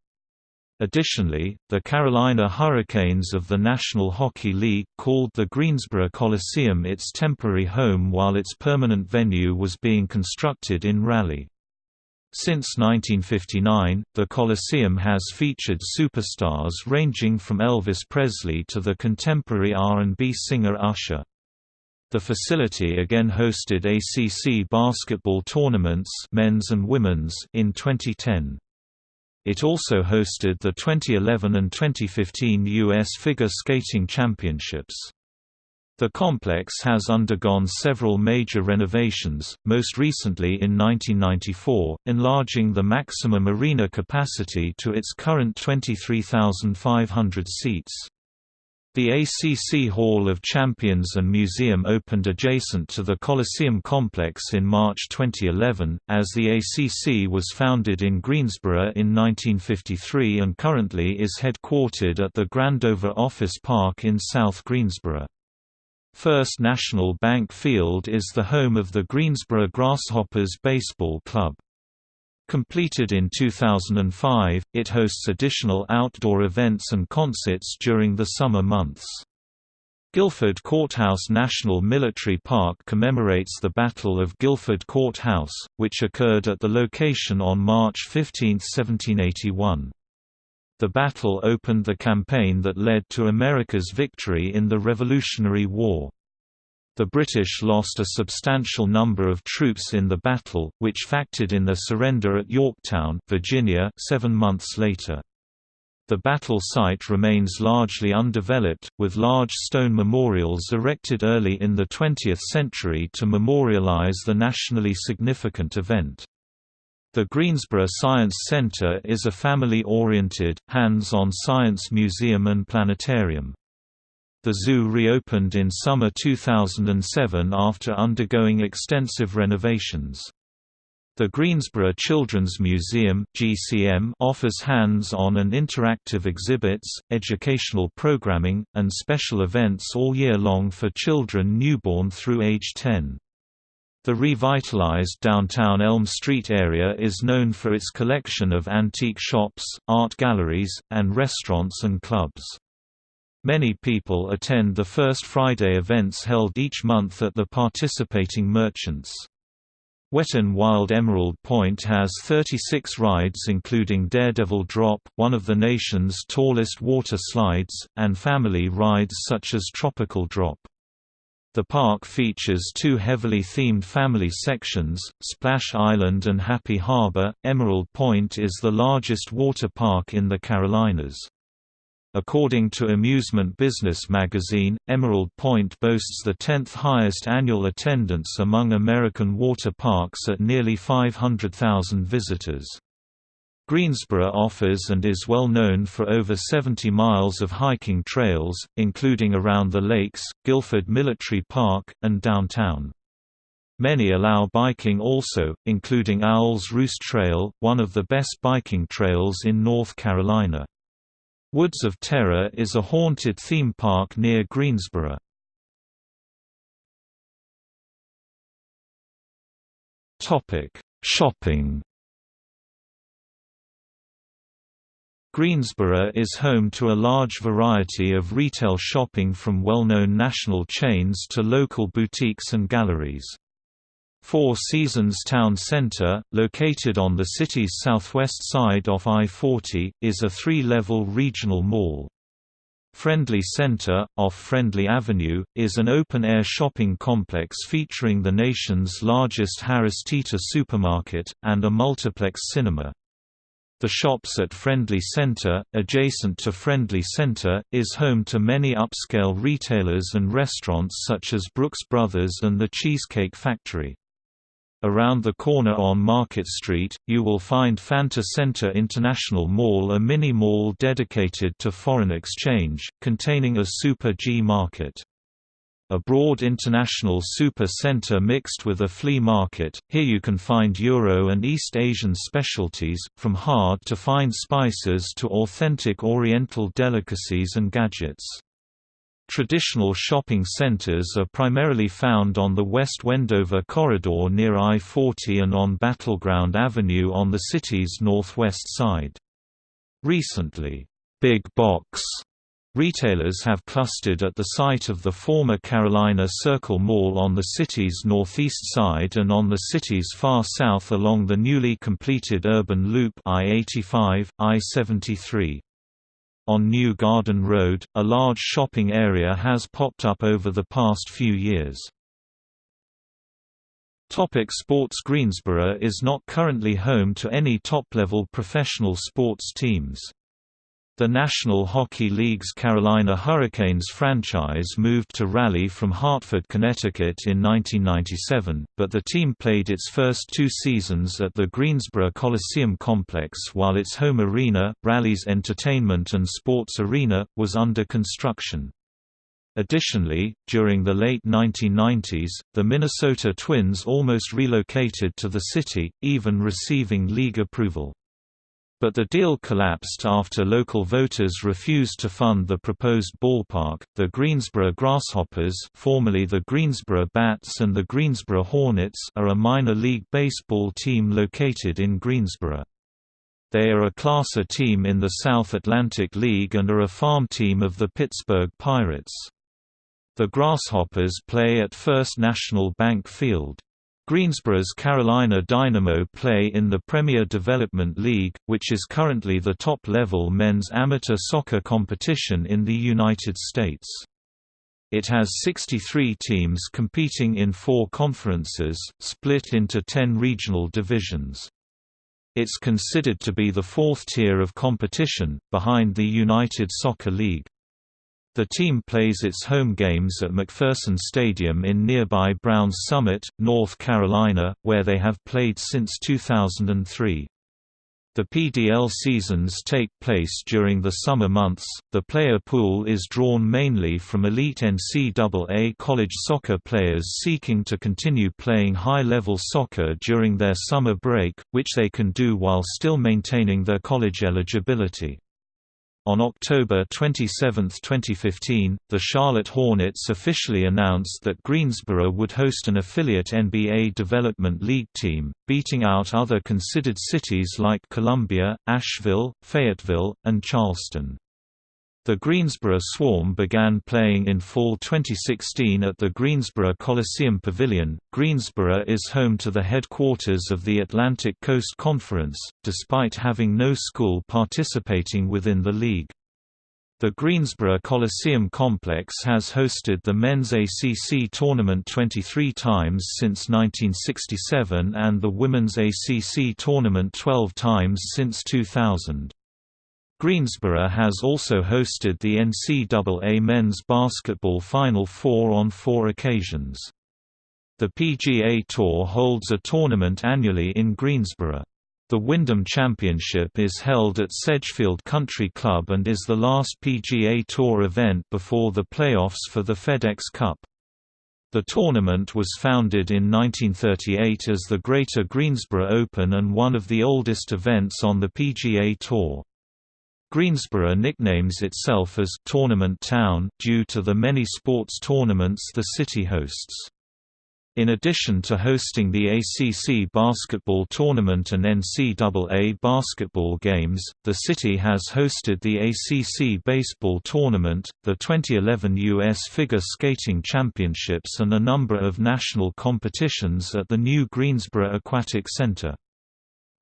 Additionally, the Carolina Hurricanes of the National Hockey League called the Greensboro Coliseum its temporary home while its permanent venue was being constructed in Raleigh. Since 1959, the Coliseum has featured superstars ranging from Elvis Presley to the contemporary R&B singer Usher. The facility again hosted ACC basketball tournaments men's and women's in 2010. It also hosted the 2011 and 2015 U.S. Figure Skating Championships. The complex has undergone several major renovations, most recently in 1994, enlarging the maximum arena capacity to its current 23,500 seats. The ACC Hall of Champions and Museum opened adjacent to the Coliseum complex in March 2011, as the ACC was founded in Greensboro in 1953 and currently is headquartered at the Grandover Office Park in South Greensboro. First National Bank Field is the home of the Greensboro Grasshoppers Baseball Club. Completed in 2005, it hosts additional outdoor events and concerts during the summer months. Guilford Courthouse National Military Park commemorates the Battle of Guilford Courthouse, which occurred at the location on March 15, 1781. The battle opened the campaign that led to America's victory in the Revolutionary War. The British lost a substantial number of troops in the battle, which factored in their surrender at Yorktown, Virginia, seven months later. The battle site remains largely undeveloped, with large stone memorials erected early in the 20th century to memorialize the nationally significant event. The Greensboro Science Center is a family-oriented, hands-on science museum and planetarium. The zoo reopened in summer 2007 after undergoing extensive renovations. The Greensboro Children's Museum (GCM) offers hands-on and interactive exhibits, educational programming, and special events all year long for children newborn through age 10. The revitalized downtown Elm Street area is known for its collection of antique shops, art galleries, and restaurants and clubs. Many people attend the First Friday events held each month at the participating merchants. Wet Wild Emerald Pointe has 36 rides including Daredevil Drop, one of the nation's tallest water slides, and family rides such as Tropical Drop. The park features two heavily themed family sections, Splash Island and Happy Harbor. Emerald Pointe is the largest water park in the Carolinas. According to Amusement Business magazine, Emerald Pointe boasts the 10th highest annual attendance among American water parks at nearly 500,000 visitors. Greensboro offers and is well known for over 70 miles of hiking trails, including around the lakes, Guilford Military Park, and downtown. Many allow biking also, including Owl's Roost Trail, one of the best biking trails in North Carolina. Woods of Terror is a haunted theme park near Greensboro. Shopping Greensboro is home to a large variety of retail shopping from well-known national chains to local boutiques and galleries. Four Seasons Town Center, located on the city's southwest side off I-40, is a three-level regional mall. Friendly Center, off Friendly Avenue, is an open-air shopping complex featuring the nation's largest Harris Teeter supermarket, and a multiplex cinema. The shops at Friendly Center, adjacent to Friendly Center, is home to many upscale retailers and restaurants such as Brooks Brothers and the Cheesecake Factory. Around the corner on Market Street, you will find Fanta Center International Mall a mini-mall dedicated to foreign exchange, containing a Super G market a broad international super center mixed with a flea market. Here you can find Euro and East Asian specialties, from hard to fine spices to authentic Oriental delicacies and gadgets. Traditional shopping centers are primarily found on the West Wendover corridor near I-40 and on Battleground Avenue on the city's northwest side. Recently, Big Box Retailers have clustered at the site of the former Carolina Circle Mall on the city's northeast side and on the city's far south along the newly completed urban loop I-85, I-73. On New Garden Road, a large shopping area has popped up over the past few years. Topic sports Greensboro is not currently home to any top-level professional sports teams. The National Hockey League's Carolina Hurricanes franchise moved to Raleigh from Hartford, Connecticut in 1997, but the team played its first two seasons at the Greensboro Coliseum complex while its home arena, Raleigh's Entertainment and Sports Arena, was under construction. Additionally, during the late 1990s, the Minnesota Twins almost relocated to the city, even receiving league approval. But the deal collapsed after local voters refused to fund the proposed ballpark. The Greensboro Grasshoppers, formerly the Greensboro Bats and the Greensboro Hornets, are a minor league baseball team located in Greensboro. They are a Class A team in the South Atlantic League and are a farm team of the Pittsburgh Pirates. The Grasshoppers play at First National Bank Field. Greensboro's Carolina Dynamo play in the Premier Development League, which is currently the top-level men's amateur soccer competition in the United States. It has 63 teams competing in four conferences, split into 10 regional divisions. It's considered to be the fourth tier of competition, behind the United Soccer League. The team plays its home games at McPherson Stadium in nearby Browns Summit, North Carolina, where they have played since 2003. The PDL seasons take place during the summer months. The player pool is drawn mainly from elite NCAA college soccer players seeking to continue playing high level soccer during their summer break, which they can do while still maintaining their college eligibility. On October 27, 2015, the Charlotte Hornets officially announced that Greensboro would host an affiliate NBA Development League team, beating out other considered cities like Columbia, Asheville, Fayetteville, and Charleston. The Greensboro Swarm began playing in fall 2016 at the Greensboro Coliseum Pavilion. Greensboro is home to the headquarters of the Atlantic Coast Conference, despite having no school participating within the league. The Greensboro Coliseum complex has hosted the men's ACC tournament 23 times since 1967 and the women's ACC tournament 12 times since 2000. Greensboro has also hosted the NCAA men's basketball Final Four on four occasions. The PGA Tour holds a tournament annually in Greensboro. The Wyndham Championship is held at Sedgefield Country Club and is the last PGA Tour event before the playoffs for the FedEx Cup. The tournament was founded in 1938 as the Greater Greensboro Open and one of the oldest events on the PGA Tour. Greensboro nicknames itself as Tournament Town due to the many sports tournaments the city hosts. In addition to hosting the ACC basketball tournament and NCAA basketball games, the city has hosted the ACC baseball tournament, the 2011 U.S. Figure Skating Championships and a number of national competitions at the new Greensboro Aquatic Center.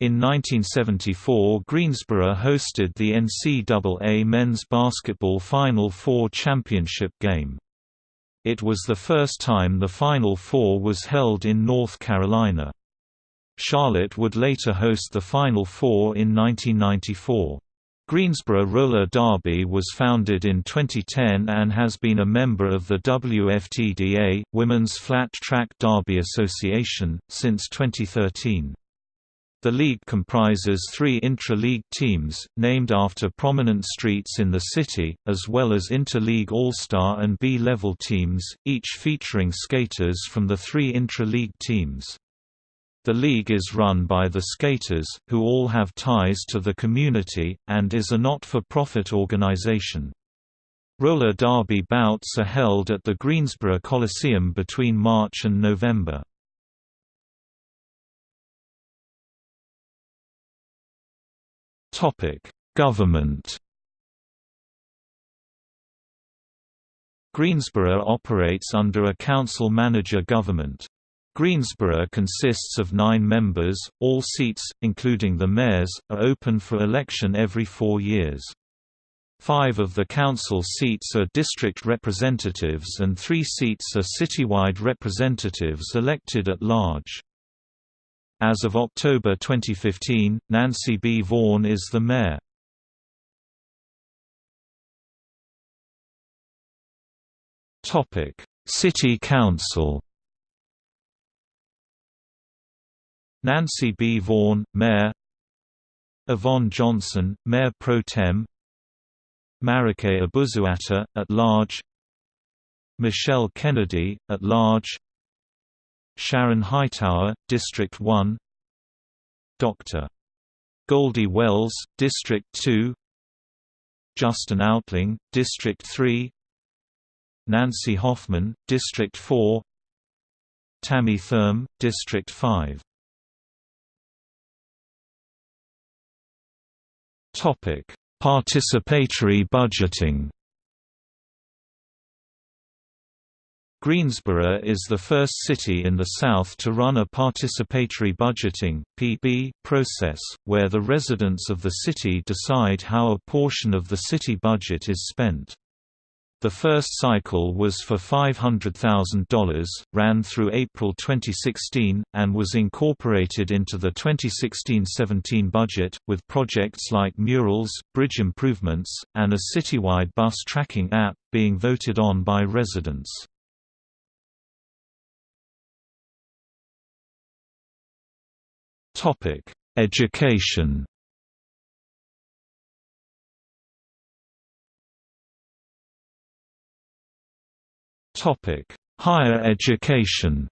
In 1974 Greensboro hosted the NCAA men's basketball Final Four championship game. It was the first time the Final Four was held in North Carolina. Charlotte would later host the Final Four in 1994. Greensboro Roller Derby was founded in 2010 and has been a member of the WFTDA, Women's Flat Track Derby Association, since 2013. The league comprises three intra-league teams, named after prominent streets in the city, as well as inter-league All-Star and B-level teams, each featuring skaters from the three intra-league teams. The league is run by the skaters, who all have ties to the community, and is a not-for-profit organization. Roller derby bouts are held at the Greensboro Coliseum between March and November. Topic: Government. Greensboro operates under a council-manager government. Greensboro consists of nine members, all seats, including the mayor's, are open for election every four years. Five of the council seats are district representatives and three seats are citywide representatives elected at large. As of October 2015, Nancy B. Vaughan is the mayor. City Council Nancy B. Vaughan, Mayor Yvonne Johnson, Mayor Pro Tem Marikay Abuzuaiter, at large Michelle Kennedy, at large Sharon Hightower, District 1 Dr. Goldie Wells, District 2 Justin Outling, District 3 Nancy Hoffman, District 4 Tammy Thurm, District 5 Participatory budgeting Greensboro is the first city in the South to run a participatory budgeting (PB) process, where the residents of the city decide how a portion of the city budget is spent. The first cycle was for $500,000, ran through April 2016, and was incorporated into the 2016–17 budget, with projects like murals, bridge improvements, and a citywide bus tracking app, being voted on by residents. Topic: Education. Topic: Higher education.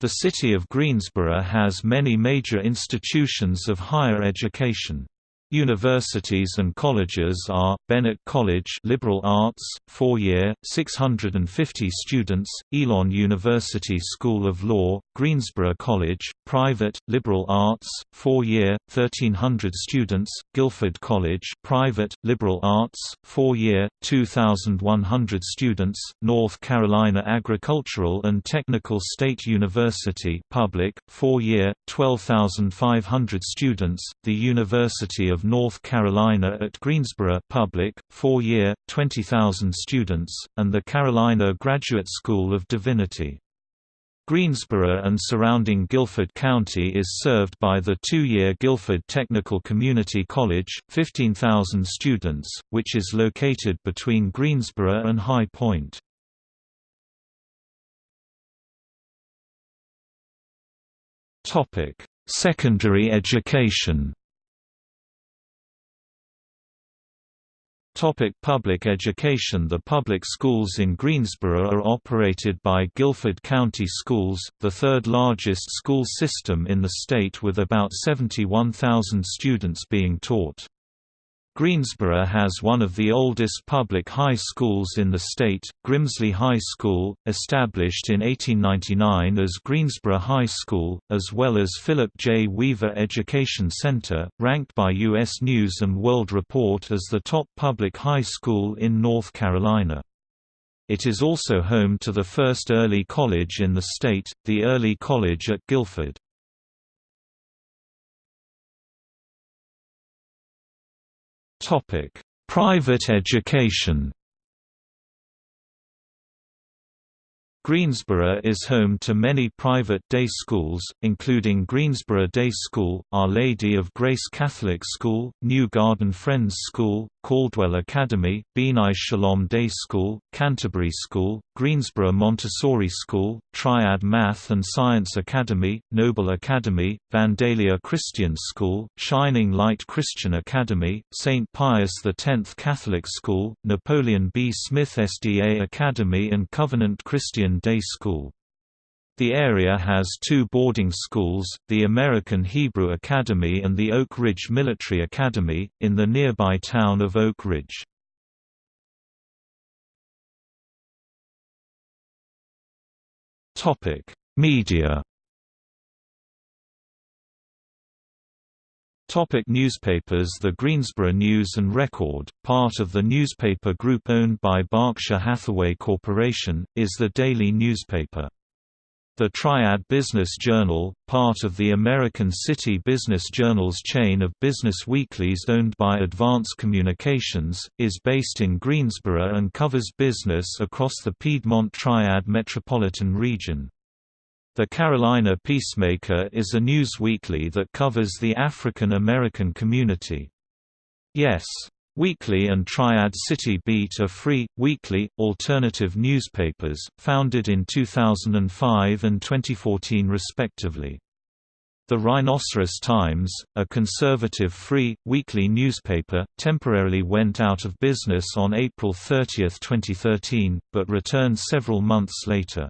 The city of Greensboro has many major institutions of higher education. Universities and colleges are Bennett College, Liberal Arts, 4-year, 650 students; Elon University School of Law, Greensboro College, private, Liberal Arts, 4-year, 1300 students; Guilford College, private, Liberal Arts, 4-year, 2100 students; North Carolina Agricultural and Technical State University, public, 4-year, 12500 students; the University of of North Carolina at Greensboro Public, 4-year, 20,000 students, and the Carolina Graduate School of Divinity. Greensboro and surrounding Guilford County is served by the two-year Guilford Technical Community College, 15,000 students, which is located between Greensboro and High Point. Secondary education Topic public education The public schools in Greensboro are operated by Guilford County Schools, the third largest school system in the state with about 71,000 students being taught. Greensboro has one of the oldest public high schools in the state, Grimsley High School, established in 1899 as Greensboro High School, as well as Philip J. Weaver Education Center, ranked by U.S. News & World Report as the top public high school in North Carolina. It is also home to the first early college in the state, the Early College at Guilford. Topic: Private education. Greensboro is home to many private day schools, including Greensboro Day School, Our Lady of Grace Catholic School, New Garden Friends School, Caldwell Academy, B'nai Shalom Day School, Canterbury School, Greensboro Montessori School, Triad Math and Science Academy, Noble Academy, Vandalia Christian School, Shining Light Christian Academy, St. Pius X Catholic School, Napoleon B. Smith SDA Academy and Covenant Christian Day School. The area has two boarding schools, the American Hebrew Academy and the Oak Ridge Military Academy, in the nearby town of Oak Ridge. Media Topic newspapers The Greensboro News and Record, part of the newspaper group owned by Berkshire Hathaway Corporation, is the daily newspaper. The Triad Business Journal, part of the American City Business Journal's chain of business weeklies owned by Advance Communications, is based in Greensboro and covers business across the Piedmont Triad metropolitan region. The Carolina Peacemaker is a news weekly that covers the African American community. Yes! Weekly and Triad City Beat are free, weekly, alternative newspapers, founded in 2005 and 2014 respectively. The Rhinoceros Times, a conservative free, weekly newspaper, temporarily went out of business on April 30, 2013, but returned several months later.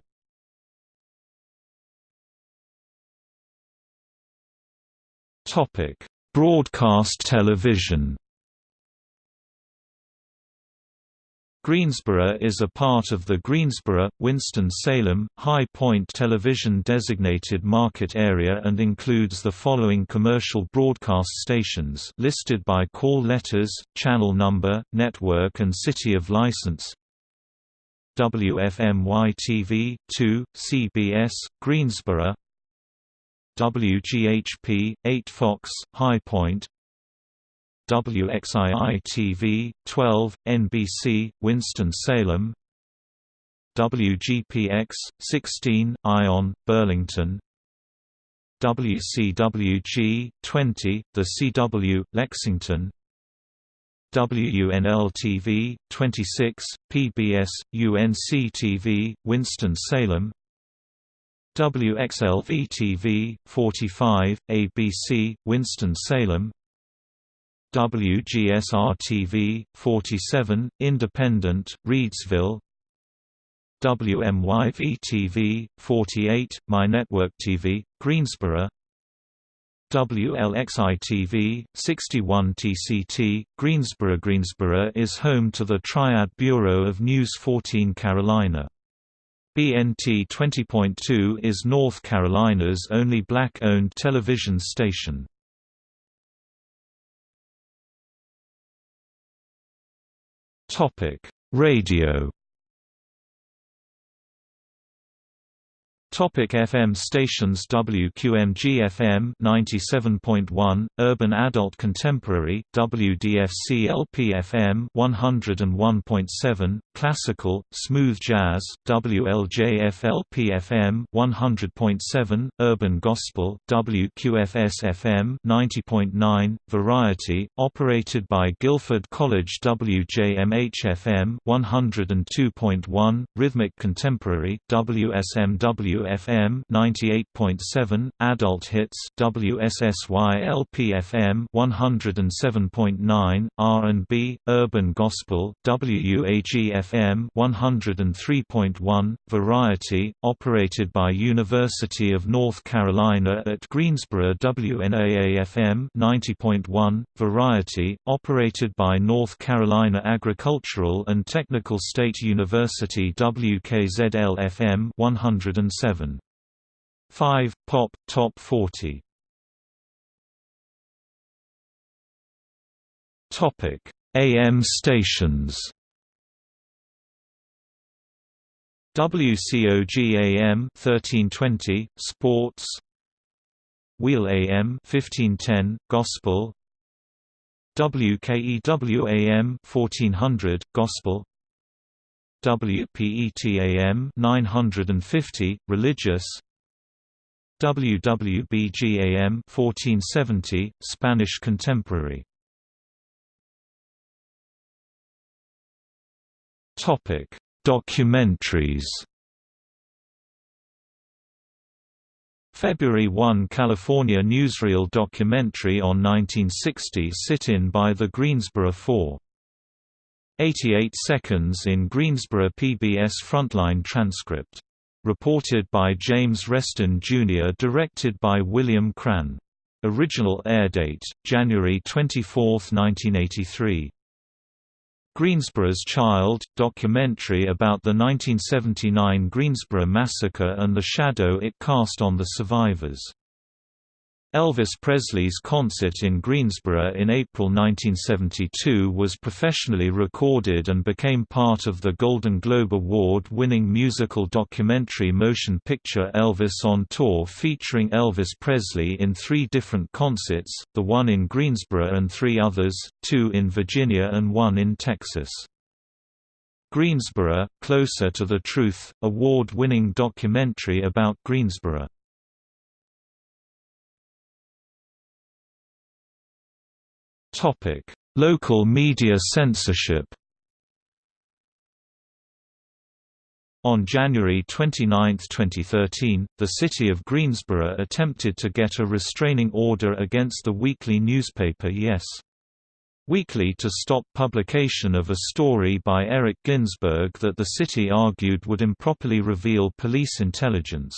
Broadcast television Greensboro is a part of the Greensboro, Winston-Salem, High Point television designated market area and includes the following commercial broadcast stations listed by call letters, channel number, network and city of license. WFMY-TV, 2, CBS, Greensboro WGHP, 8 Fox, High Point. WXII-TV, 12, NBC, Winston-Salem WGPX, 16, Ion, Burlington. WCWG, 20, The CW, Lexington. WUNL-TV, 26, PBS, UNC-TV, Winston-Salem WXLV-TV, 45, ABC, Winston-Salem WGSR-TV, 47, Independent, Reidsville WMYV-TV, 48, My Network TV, Greensboro. WLXI-TV, 61 TCT, Greensboro Greensboro is home to the Triad Bureau of News 14 Carolina. BNT 20.2 is North Carolina's only black-owned television station. Topic: Radio Topic FM stations WQMG-FM 97.1, Urban Adult Contemporary, WDFC-LP-FM 101.7, Classical, Smooth Jazz, WLJF-LP-FM 100.7, Urban Gospel, WQFS-FM 90.9, Variety, operated by Guilford College WJMH-FM 102.1, Rhythmic Contemporary, WSMW WFM 98.7, Adult Hits WSSY LPFM 107.9, R&B, Urban Gospel WUAG FM 103.1, Variety, operated by University of North Carolina at Greensboro WNAA FM 90.1, Variety, operated by North Carolina Agricultural and Technical State University WKZL FM 107 7. 5. Pop, Top 40 Topic: AM stations. WCOG AM 1320 Sports Wheel AM 1510 Gospel WKEW AM 1400 Gospel WPET-AM 950 religious. WWBG-AM 1470 Spanish contemporary. Topic Documentaries. February 1 California newsreel documentary on 1960 sit-in by the Greensboro Four 88 seconds in Greensboro PBS Frontline transcript. Reported by James Reston Jr. Directed by William Cran. Original air date, January 24, 1983. Greensboro's Child, documentary about the 1979 Greensboro Massacre and the shadow it cast on the survivors. Elvis Presley's concert in Greensboro in April 1972 was professionally recorded and became part of the Golden Globe Award-winning musical documentary motion picture Elvis on Tour featuring Elvis Presley in three different concerts, the one in Greensboro and three others, two in Virginia and one in Texas. Greensboro, Closer to the Truth, award-winning documentary about Greensboro. Topic: Local media censorship. On January 29, 2013, the city of Greensboro attempted to get a restraining order against the weekly newspaper Yes! Weekly to stop publication of a story by Eric Ginsberg that the city argued would improperly reveal police intelligence.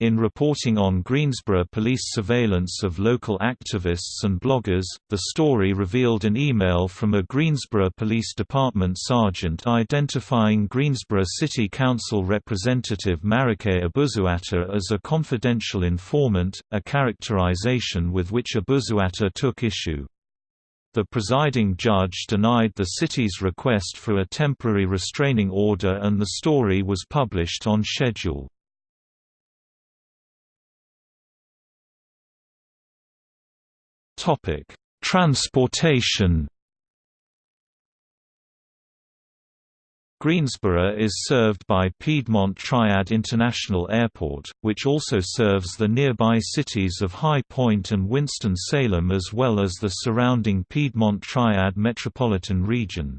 In reporting on Greensboro police surveillance of local activists and bloggers, the story revealed an email from a Greensboro Police Department sergeant identifying Greensboro City Council representative Marikay Abuzuaiter as a confidential informant, a characterization with which Abuzuaiter took issue. The presiding judge denied the city's request for a temporary restraining order and the story was published on schedule. Topic: Transportation. Greensboro is served by Piedmont Triad International Airport, which also serves the nearby cities of High Point and Winston-Salem as well as the surrounding Piedmont Triad metropolitan region.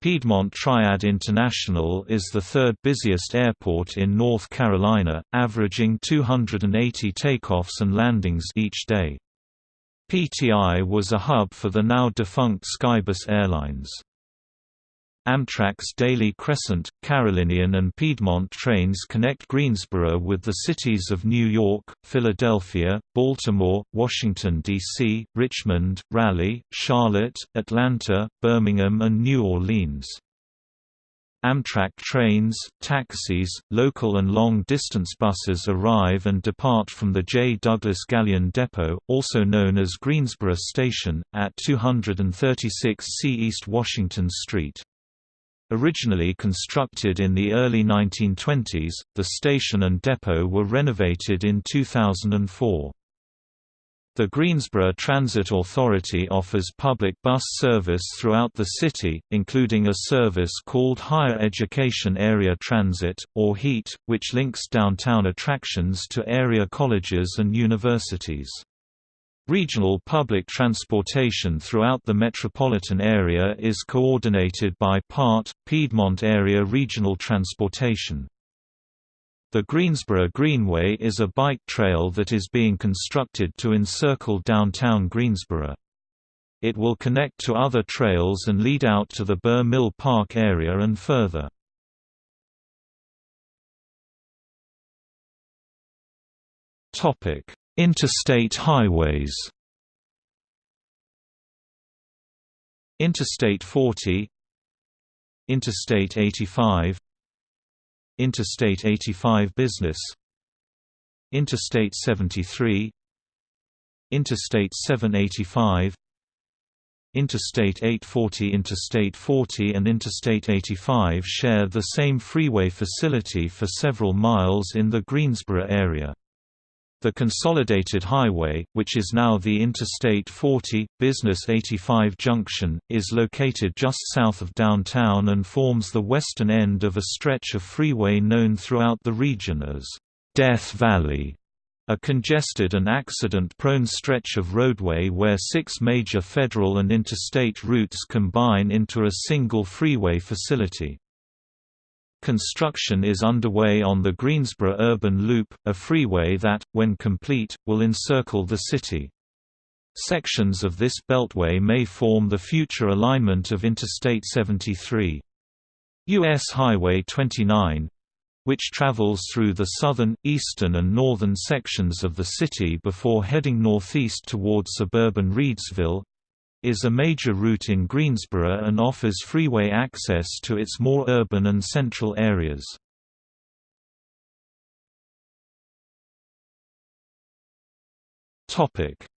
Piedmont Triad International is the third busiest airport in North Carolina, averaging 280 takeoffs and landings each day. PTI was a hub for the now-defunct Skybus Airlines. Amtrak's Daily Crescent, Carolinian and Piedmont trains connect Greensboro with the cities of New York, Philadelphia, Baltimore, Washington, D.C., Richmond, Raleigh, Charlotte, Atlanta, Birmingham and New Orleans. Amtrak trains, taxis, local and long-distance buses arrive and depart from the J. Douglas Galyon Depot, also known as Greensboro Station, at 236 C East Washington Street. Originally constructed in the early 1920s, the station and depot were renovated in 2004. The Greensboro Transit Authority offers public bus service throughout the city, including a service called Higher Education Area Transit, or HEAT, which links downtown attractions to area colleges and universities. Regional public transportation throughout the metropolitan area is coordinated by PART, Piedmont Area Regional Transportation. The Greensboro Greenway is a bike trail that is being constructed to encircle downtown Greensboro. It will connect to other trails and lead out to the Burr Mill Park area and further. Interstate highways Interstate 40 Interstate 85 Interstate 85 Business. Interstate 73 Interstate 785 Interstate 840 Interstate 40 and Interstate 85 share the same freeway facility for several miles in the Greensboro area. The Consolidated Highway, which is now the Interstate 40, Business 85 junction, is located just south of downtown and forms the western end of a stretch of freeway known throughout the region as Death Valley, a congested and accident-prone stretch of roadway where six major federal and interstate routes combine into a single freeway facility. Construction is underway on the Greensboro Urban Loop, a freeway that, when complete, will encircle the city. Sections of this beltway may form the future alignment of Interstate 73. U.S. Highway 29 which travels through the southern, eastern and northern sections of the city before heading northeast toward suburban Reidsville, is a major route in Greensboro and offers freeway access to its more urban and central areas.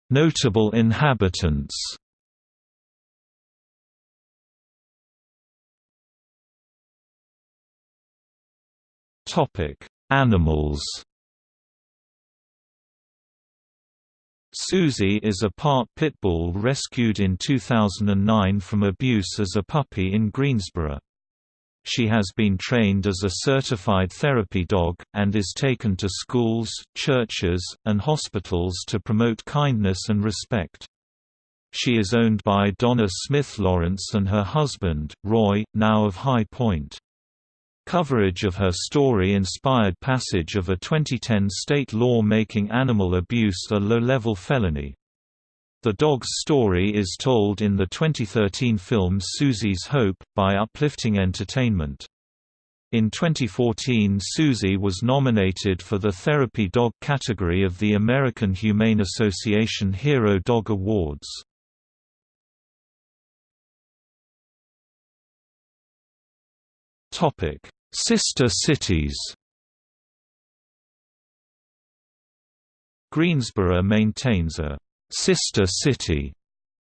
Notable inhabitants Animals Susie is a part pit bull rescued in 2009 from abuse as a puppy in Greensboro. She has been trained as a certified therapy dog, and is taken to schools, churches, and hospitals to promote kindness and respect. She is owned by Donna Smith Lawrence and her husband, Roy, now of High Point. Coverage of her story inspired passage of a 2010 state law making animal abuse a low-level felony. The dog's story is told in the 2013 film Susie's Hope, by Uplifting Entertainment. In 2014 Susie was nominated for the Therapy Dog category of the American Humane Association Hero Dog Awards. Sister cities. Greensboro maintains a «sister city»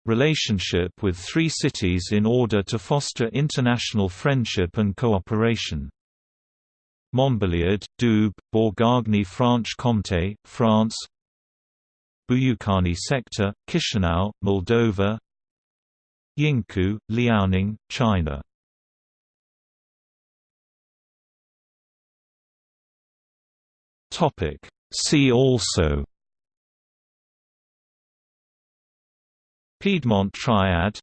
relationship with three cities in order to foster international friendship and cooperation. Montbéliard, Doubs, Bourgogne-Franche-Comté, France. Buyukani sector, Chisinau, Moldova. Yingkou, Liaoning, China See also Piedmont Triad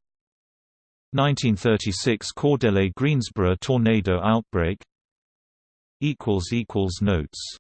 1936 Cordele Greensboro tornado outbreak equals equals Notes